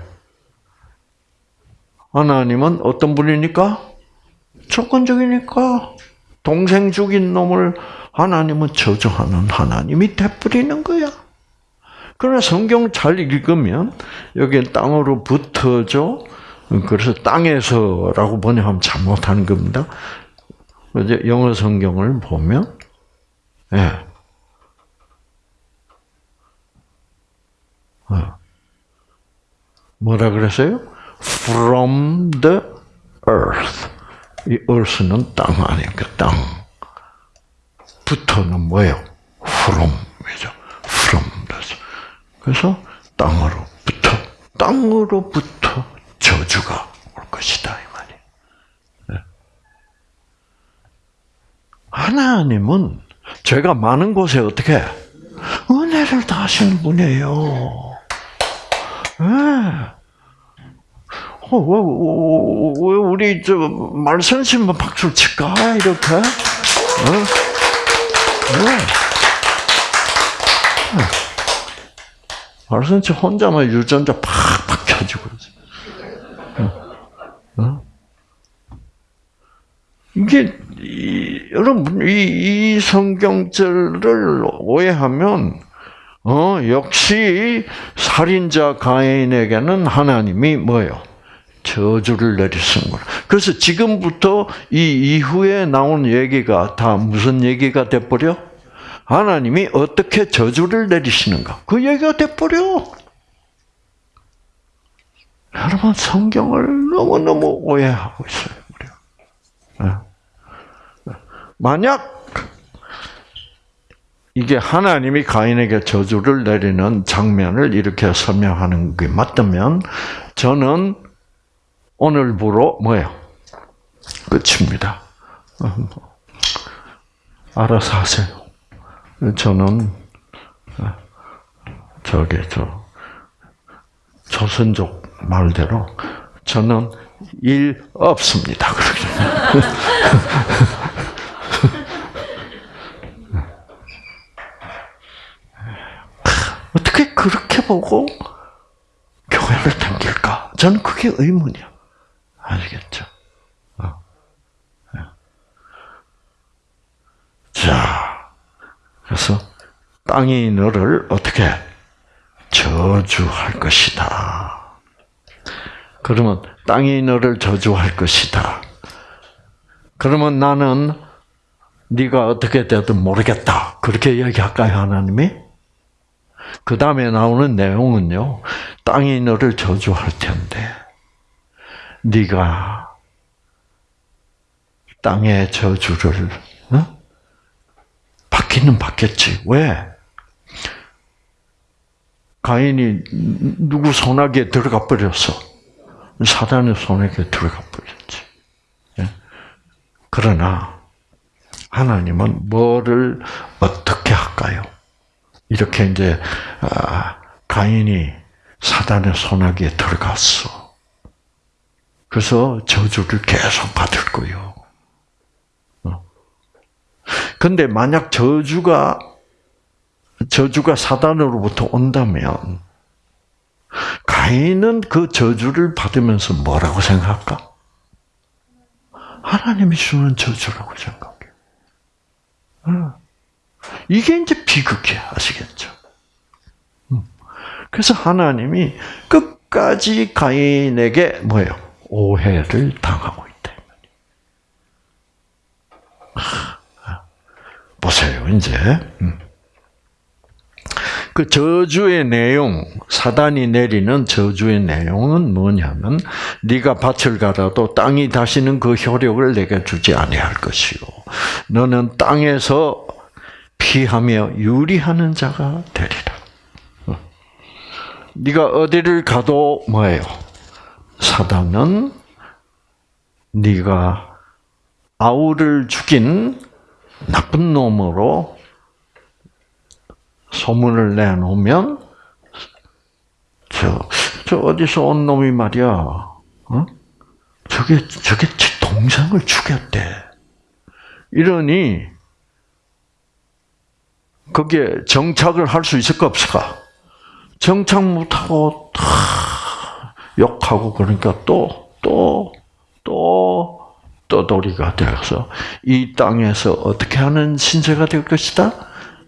하나님은 어떤 분이니까? 조건적이니까. 동생 죽인 놈을 하나님은 저주하는 하나님이 돼버리는 거야. 그러나 성경 잘 읽으면 여기 땅으로 붙어져. 그래서 땅에서라고 번역하면 잘못하는 겁니다. 영어 성경을 보면 예. 어. 뭐라 그랬어요? From the earth. 이 earth는 땅 아니니까 땅. 부터는 뭐예요? from이죠. from. 그래서, 그래서 땅으로부터, 땅으로부터 저주가 올 것이다. 이 말이에요. 네. 하나님은 죄가 많은 곳에 어떻게 은혜를 다 하시는 분이에요. 네. 어, 왜, 왜, 왜 우리 저 말선심만 박수를 칠까 이렇게? 어? 왜? 말선치 혼자만 유전자 팍팍 켜지고 어? 어? 이게 이, 여러분 이, 이 성경절을 오해하면 어 역시 살인자 가인에게는 하나님이 뭐예요? 저주를 내리신 거라. 그래서 지금부터 이 이후에 나온 얘기가 다 무슨 얘기가 돼버려? 하나님이 어떻게 저주를 내리시는가? 그 얘기가 돼버려. 여러분 성경을 너무 너무 오해하고 있어요. 우리가. 만약 이게 하나님이 가인에게 저주를 내리는 장면을 이렇게 설명하는 게 맞다면 저는 오늘부로 뭐예요? 끝입니다. 알아서 하세요. 저는 저기 저 조선족 말대로 저는 일 없습니다. 어떻게 <laughs> 그렇게 보고 교회를 당길까? 저는 그게 의문이야. 아시겠죠? 어. 예. 자, 그래서 땅이 너를 어떻게 저주할 것이다. 그러면 땅이 너를 저주할 것이다. 그러면 나는 네가 어떻게 되든 모르겠다. 그렇게 얘기할까요, 하나님이? 그 다음에 나오는 내용은요. 땅이 너를 저주할 텐데 네가 땅의 저주를 어? 받기는 받겠지. 왜? 가인이 누구 손아귀에 들어가 버렸어. 사단의 손에게 들어가 버렸지. 예? 그러나 하나님은 뭐를 어떻게 할까요? 이렇게 이제 아, 가인이 사단의 손아귀에 들어갔어. 그래서 저주를 계속 받을 거요. 어. 근데 만약 저주가 저주가 사단으로부터 온다면 가인은 그 저주를 받으면서 뭐라고 생각할까? 하나님이 주는 저주라고 생각해. 어. 이게 이제 비극이야, 아시겠죠? 음. 그래서 하나님이 끝까지 가인에게 뭐예요? 오해를 당하고 있다. 보세요, 이제. 음. 그 저주의 내용, 사단이 내리는 저주의 내용은 뭐냐면 네가 밭을 갈아도 땅이 다시는 그 효력을 내게 주지 아니할 것이요. 너는 땅에서 피하며 유리하는 자가 되리라. 어. 네가 어디를 가도 뭐예요? 사단은 네가 아우를 죽인 나쁜 놈으로 소문을 내놓으면 저, 저 어디서 온 놈이 말이야, 어? 저게 저게 제 동생을 죽였대. 이러니 거기에 정착을 할 수 있을까 없을까? 정착 못하고 욕하고 그러니까 또 또 또 떠돌이가 되어서 이 땅에서 어떻게 하는 신세가 될 것이다?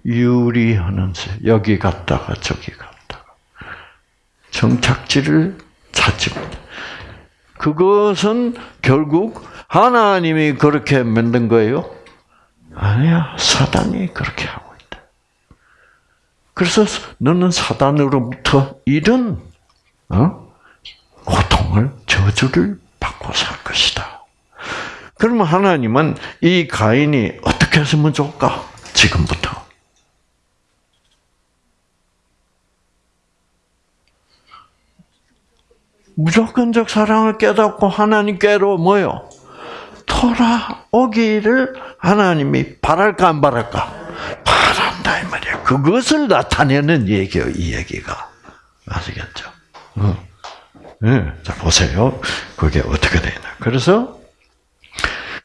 유리하는 세. 여기 갔다가 저기 갔다가 정착지를 찾지 못. 그것은 결국 하나님이 그렇게 만든 거예요? 아니야, 사단이 그렇게 있다. 그래서 너는 사단으로부터 이런 어? 고통을 저주를 받고 살 것이다. 그러면 하나님은 이 가인이 어떻게 했으면 좋을까? 지금부터. 무조건적 사랑을 깨닫고 하나님께로 뭐요? 돌아오기를 하나님이 바랄까 안 바랄까? 바란다 이 말이야. 그것을 나타내는 얘기요 이 얘기가 아시겠죠? 어. 네, 자 보세요. 그게 어떻게 되나? 그래서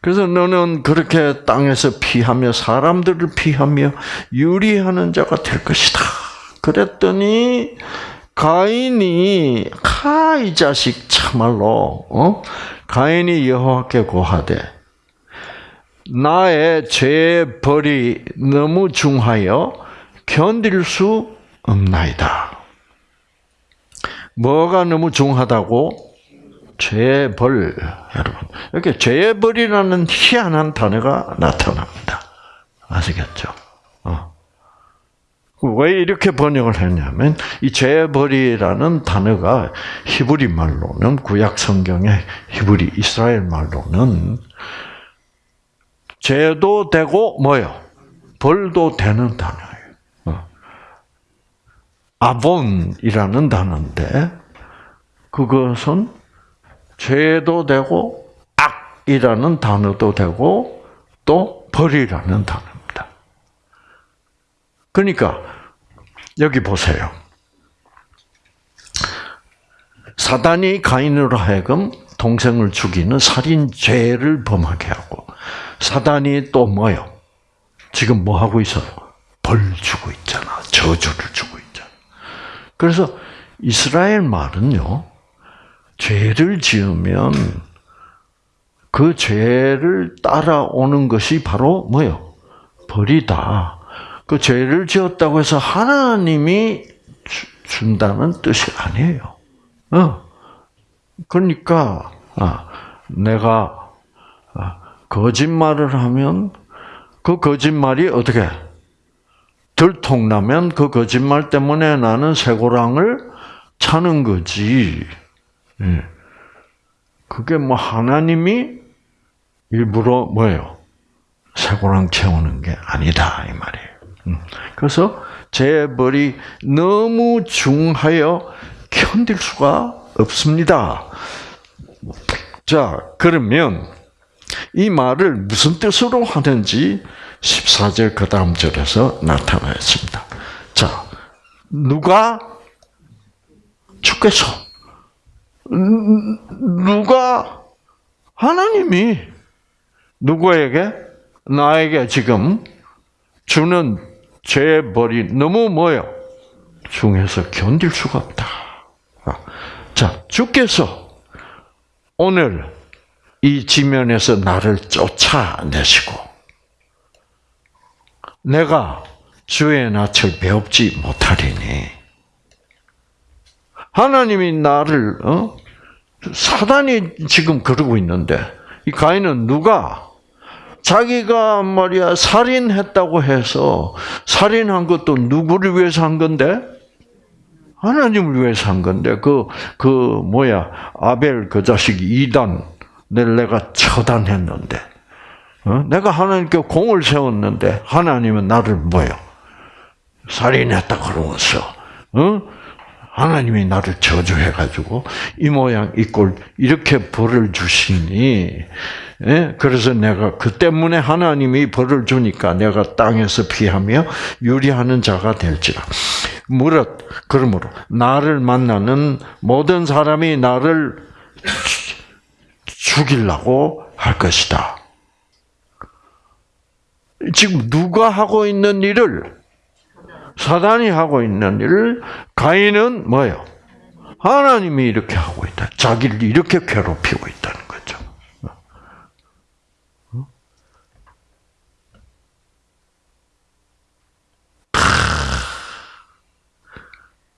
그래서 너는 그렇게 땅에서 피하며 사람들을 피하며 유리하는 자가 될 것이다. 그랬더니 가인이 카이 자식 참말로 어? 가인이 여호와께 고하되 나의 죄의 벌이 너무 중하여 견딜 수 없나이다. 뭐가 너무 중하다고? 죄의 벌, 여러분. 이렇게 죄의 벌이라는 희한한 단어가 나타납니다. 아시겠죠? 어. 왜 이렇게 번역을 했냐면 이 죄벌이라는 단어가 히브리 말로는 구약 성경의 히브리 이스라엘 말로는 죄도 되고 뭐요? 벌도 되는 단어예요. 어. 아본이라는 단어인데 그것은 죄도 되고 악이라는 단어도 되고 또 벌이라는 단어입니다. 그러니까 여기 보세요. 사단이 가인으로 하여금 동생을 죽이는 살인 죄를 범하게 하고 사단이 또 뭐요? 지금 뭐 하고 있어요? 벌 주고 있잖아. 저주를 주고 있잖아. 그래서 이스라엘 말은요. 죄를 지으면 그 죄를 따라오는 것이 바로 뭐요? 벌이다. 그 죄를 지었다고 해서 하나님이 준다는 뜻이 아니에요. 어. 그러니까 아, 내가 아, 거짓말을 하면 그 거짓말이 어떻게 들통나면 그 거짓말 때문에 나는 쇠고랑을 차는 거지. 예. 그게 뭐 하나님이 일부러 뭐예요? 쇠고랑 채우는 게 아니다 이 말이에요. 음. 그래서 재벌이 너무 중하여 견딜 수가 없습니다. 자, 그러면 이 말을 무슨 뜻으로 하는지 14절 그 다음 절에서 나타나 있습니다. 자, 누가 주께서 누가 하나님이 누구에게 나에게 지금 주는 죄의 벌이 너무 뭐요? 중에서 견딜 수가 없다. 자, 주께서 오늘 이 지면에서 나를 쫓아내시고 내가 주의 낯을 배웁지 못하리니 하나님이 나를 어? 사단이 지금 그러고 있는데 이 가인은 누가 자기가 말이야 살인했다고 해서 살인한 것도 누구를 위해서 한 건데 하나님을 위해서 한 건데 그그 그 뭐야 아벨 그 자식 이단을 내가 처단했는데 어? 내가 하나님께 공을 세웠는데 하나님은 나를 뭐요 살인했다 그러면서 어? 하나님이 나를 저주해가지고 이 모양 이 꼴 이렇게 벌을 주시니 예? 그래서 내가 그 때문에 하나님이 벌을 주니까 내가 땅에서 피하며 유리하는 자가 될지라. 무릇 그러므로 나를 만나는 모든 사람이 나를 죽이려고 할 것이다. 지금 누가 하고 있는 일을 사단이 하고 있는 일을 가인은 뭐예요? 하나님이 이렇게 하고 있다. 자기를 이렇게 괴롭히고 있다는 거죠.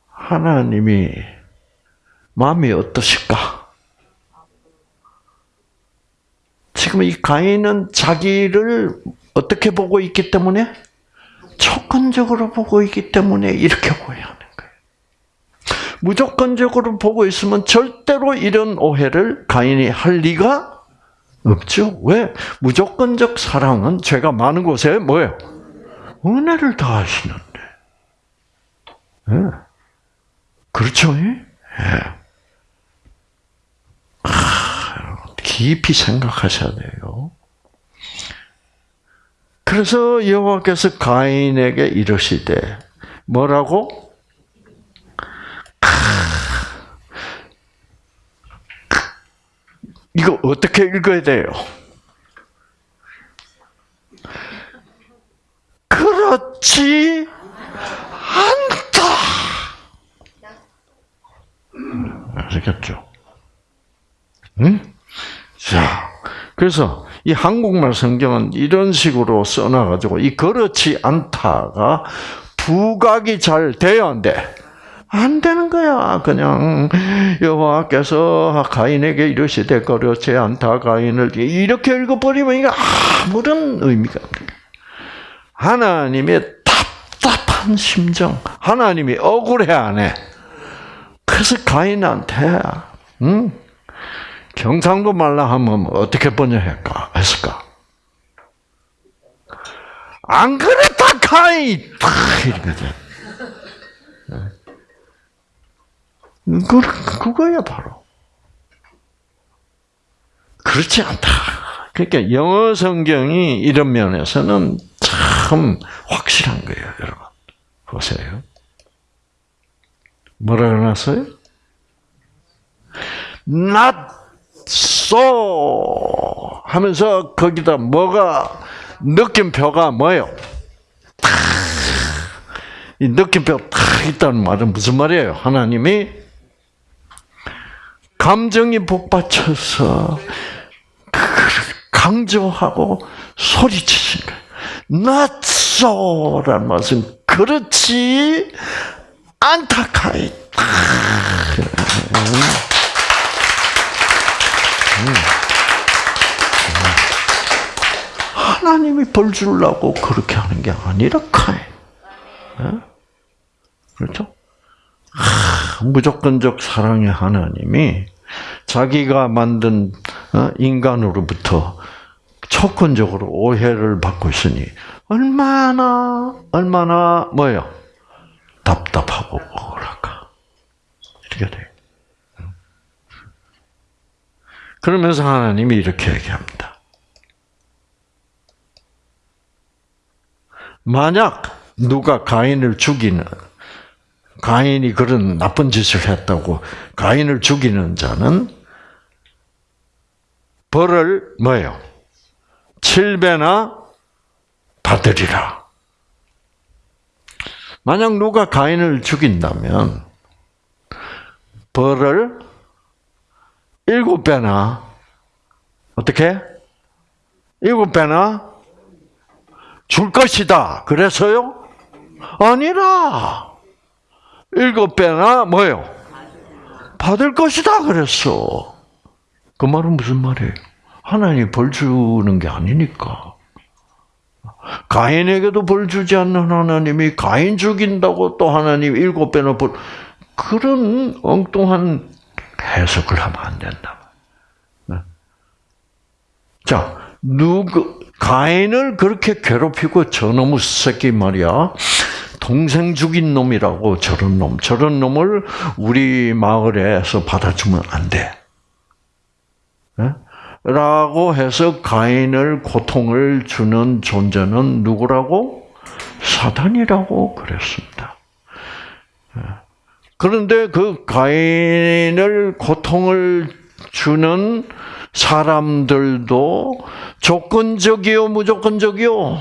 하나님이 마음이 어떠실까? 지금 이 가인은 자기를 어떻게 보고 있기 때문에 조건적으로 보고 있기 때문에 이렇게 오해하는 거예요. 무조건적으로 보고 있으면 절대로 이런 오해를 가인이 할 리가 없죠. 왜? 무조건적 사랑은 죄가 많은 곳에 뭐예요? 은혜를 다 하시는데. 예. 그렇죠? 예. 아, 깊이 생각하셔야 돼요. 그래서 여호와께서 가인에게 이르시되 뭐라고? 이거 어떻게 읽어야 돼요? 그렇지 않다. 아시겠죠? 응? 자, 그래서 이 한국말 성경은 이런 식으로 써놔가지고 이 그렇지 않다가 부각이 잘 돼야 안 돼. 안 되는 거야. 그냥 여호와께서 가인에게 이르시되 그렇지 않다 가인을 이렇게 읽어버리면 이게 아무런 의미가 없는 하나님의 답답한 심정, 하나님이 억울해 안 해. 그래서 가인한테 응? 경상도 말라 하면 어떻게 번역할까 했을까? 안 그랬다 가인 이렇게 돼. 그, 그거야, 바로. 그렇지 않다. 그러니까 영어 성경이 이런 면에서는 참 확실한 거예요, 여러분. 보세요. 뭐라 그러났어요? Not so 하면서 거기다 뭐가 느낌표가 뭐예요? 이 느낌표 탁 있다는 말은 무슨 말이에요? 하나님이 감정이 복받쳐서 강조하고 소리치신 거예요. Not so라는 말은 그렇지 않다 카이. 하나님이 벌 주려고 그렇게 하는 게 아니라 카이. 그렇죠? 무조건적 사랑의 하나님이 자기가 만든 어, 인간으로부터 초건적으로 오해를 받고 있으니 얼마나 얼마나 뭐요 답답하고 억울할까 이렇게 돼. 그러면서 하나님이 이렇게 얘기합니다. 만약 누가 가인을 죽이는 가인이 그런 나쁜 짓을 했다고 가인을 죽이는 자는 벌을 뭐예요? 7배나 받으리라. 만약 누가 가인을 죽인다면 벌을 7배나 어떻게? 7배나 줄 것이다. 그래서요? 아니라 일곱 배나 뭐요? 받을 것이다 그랬어. 그 말은 무슨 말이에요? 하나님 벌 주는 게 아니니까. 가인에게도 벌 주지 않는 하나님이 가인 죽인다고 또 하나님 일곱 배나 벌 그런 엉뚱한 해석을 하면 안 된다. 네. 자, 누구 가인을 그렇게 괴롭히고 저놈의 새끼 말이야. 동생 죽인 놈이라고 저런 놈, 저런 놈을 우리 마을에서 받아주면 안 돼. 네? 라고 해서 가인을 고통을 주는 존재는 누구라고? 사단이라고 그랬습니다. 네. 그런데 그 가인을 고통을 주는 사람들도 조건적이요, 무조건적이요?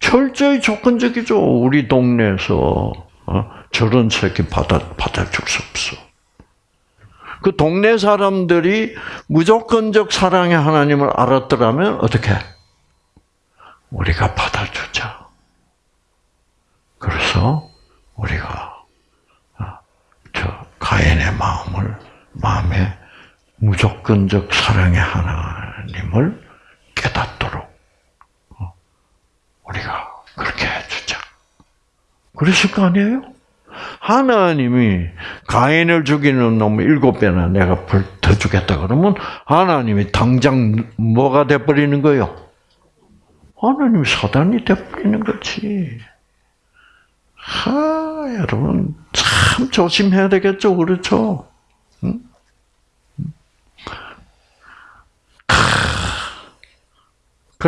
철저히 조건적이죠. 우리 동네에서 어? 저런 새끼 받아 받아줄 수 없어. 그 동네 사람들이 무조건적 사랑의 하나님을 알았더라면 어떻게? 우리가 받아주자. 그래서 우리가 어, 저 가인의 마음을 마음에 무조건적 사랑의 하나님을 깨닫도록 우리가 그렇게 해주자. 그러실 거 아니에요? 하나님이 가인을 죽이는 놈 일곱 배나 내가 벌더 주겠다 그러면 하나님이 당장 뭐가 돼버리는 거요? 하나님 사단이 돼버리는 거지. 하, 여러분, 참 조심해야 되겠죠, 그렇죠?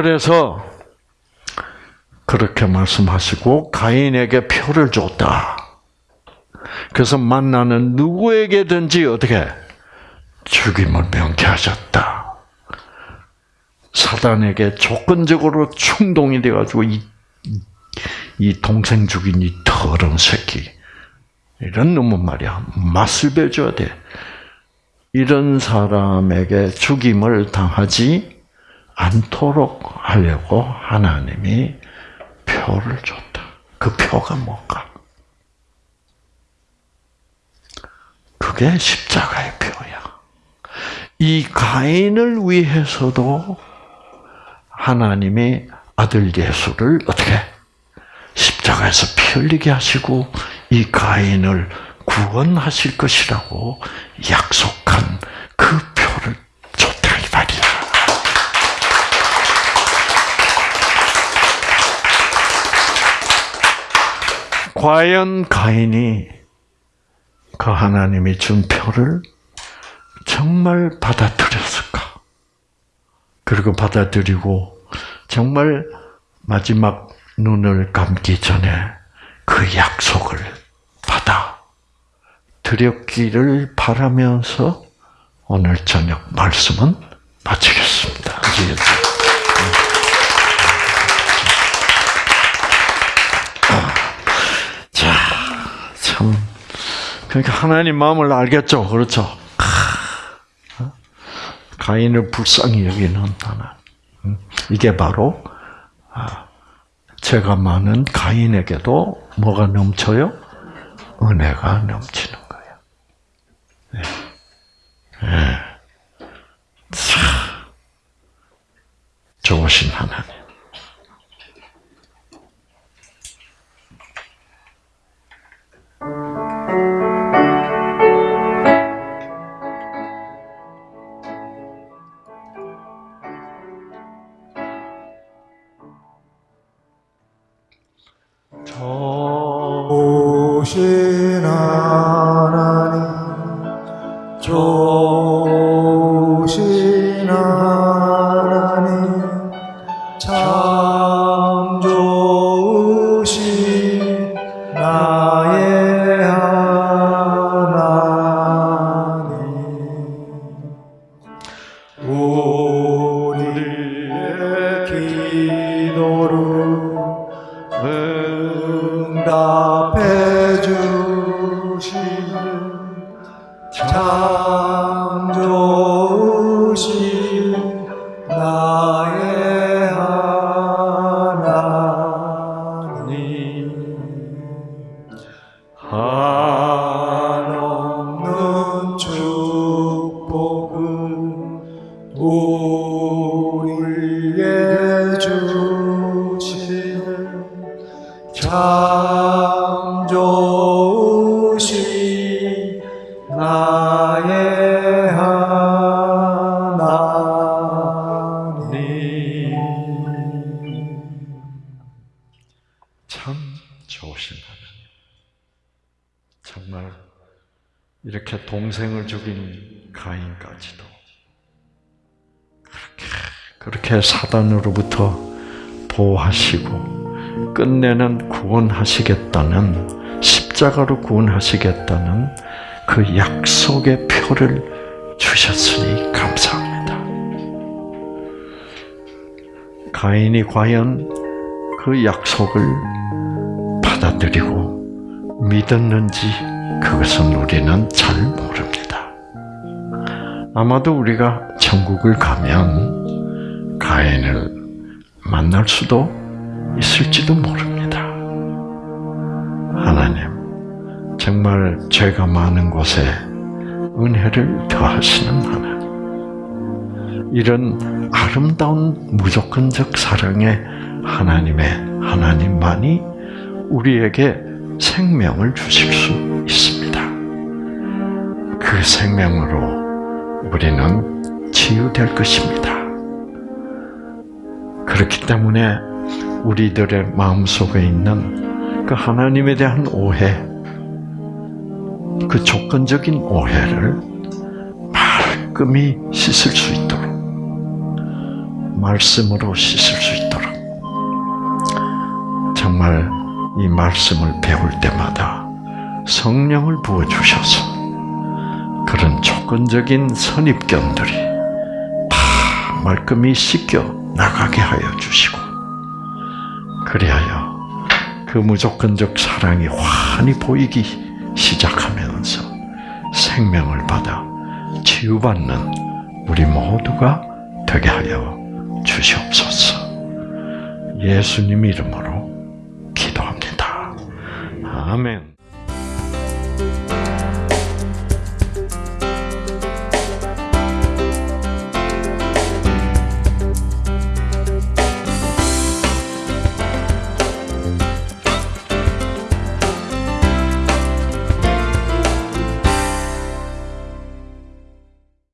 그래서 그렇게 말씀하시고 가인에게 표를 줬다. 그래서 만나는 누구에게든지 어떻게 죽임을 명쾌하셨다. 사단에게 조건적으로 충동이 돼가지고 이, 이 동생 죽인 이 더러운 새끼 이런 놈은 말이야 맛을 배줘야 돼. 이런 사람에게 죽임을 당하지 않도록 하려고 하나님이 표를 줬다. 그 표가 뭔가? 그게 십자가의 표야. 이 가인을 위해서도 하나님이 아들 예수를 어떻게 십자가에서 피 흘리게 하시고 이 가인을 구원하실 것이라고 약속한 그 표를 줬다 이 말이야. 과연 가인이 그 하나님이 준 표를 정말 받아들였을까? 그리고 받아들이고 정말 마지막 눈을 감기 전에 그 약속을 받아 드렸기를 바라면서 오늘 저녁 말씀은 마치겠습니다. 그러니까 하나님 마음을 알겠죠, 그렇죠? 가인을 불쌍히 여기는 하나. 이게 바로 죄가 많은 가인에게도 뭐가 넘쳐요? 은혜가 넘치는 거예요. 네. 네. 참 좋으신 하나님. 그렇게 사단으로부터 보호하시고 끝내는 구원하시겠다는 십자가로 구원하시겠다는 그 약속의 표를 주셨으니 감사합니다. 가인이 과연 그 약속을 받아들이고 믿었는지 그것은 우리는 잘 모릅니다. 아마도 우리가 천국을 가면 가인을 만날 수도 있을지도 모릅니다. 하나님, 정말 죄가 많은 곳에 은혜를 더하시는 하나님. 이런 아름다운 무조건적 사랑의 하나님의 하나님만이 우리에게 생명을 주실 수 있습니다. 그 생명으로 우리는 치유될 것입니다. 그렇기 때문에 우리들의 마음 속에 있는 그 하나님에 대한 오해, 그 조건적인 오해를 말끔히 씻을 수 있도록, 말씀으로 씻을 수 있도록, 정말 이 말씀을 배울 때마다 성령을 부어주셔서 그런 조건적인 선입견들이 다 말끔히 씻겨 나가게 하여 주시고, 그리하여 그 무조건적 사랑이 환히 보이기 시작하면서 생명을 받아 치유받는 우리 모두가 되게 하여 주시옵소서. 예수님 이름으로 기도합니다. 아멘.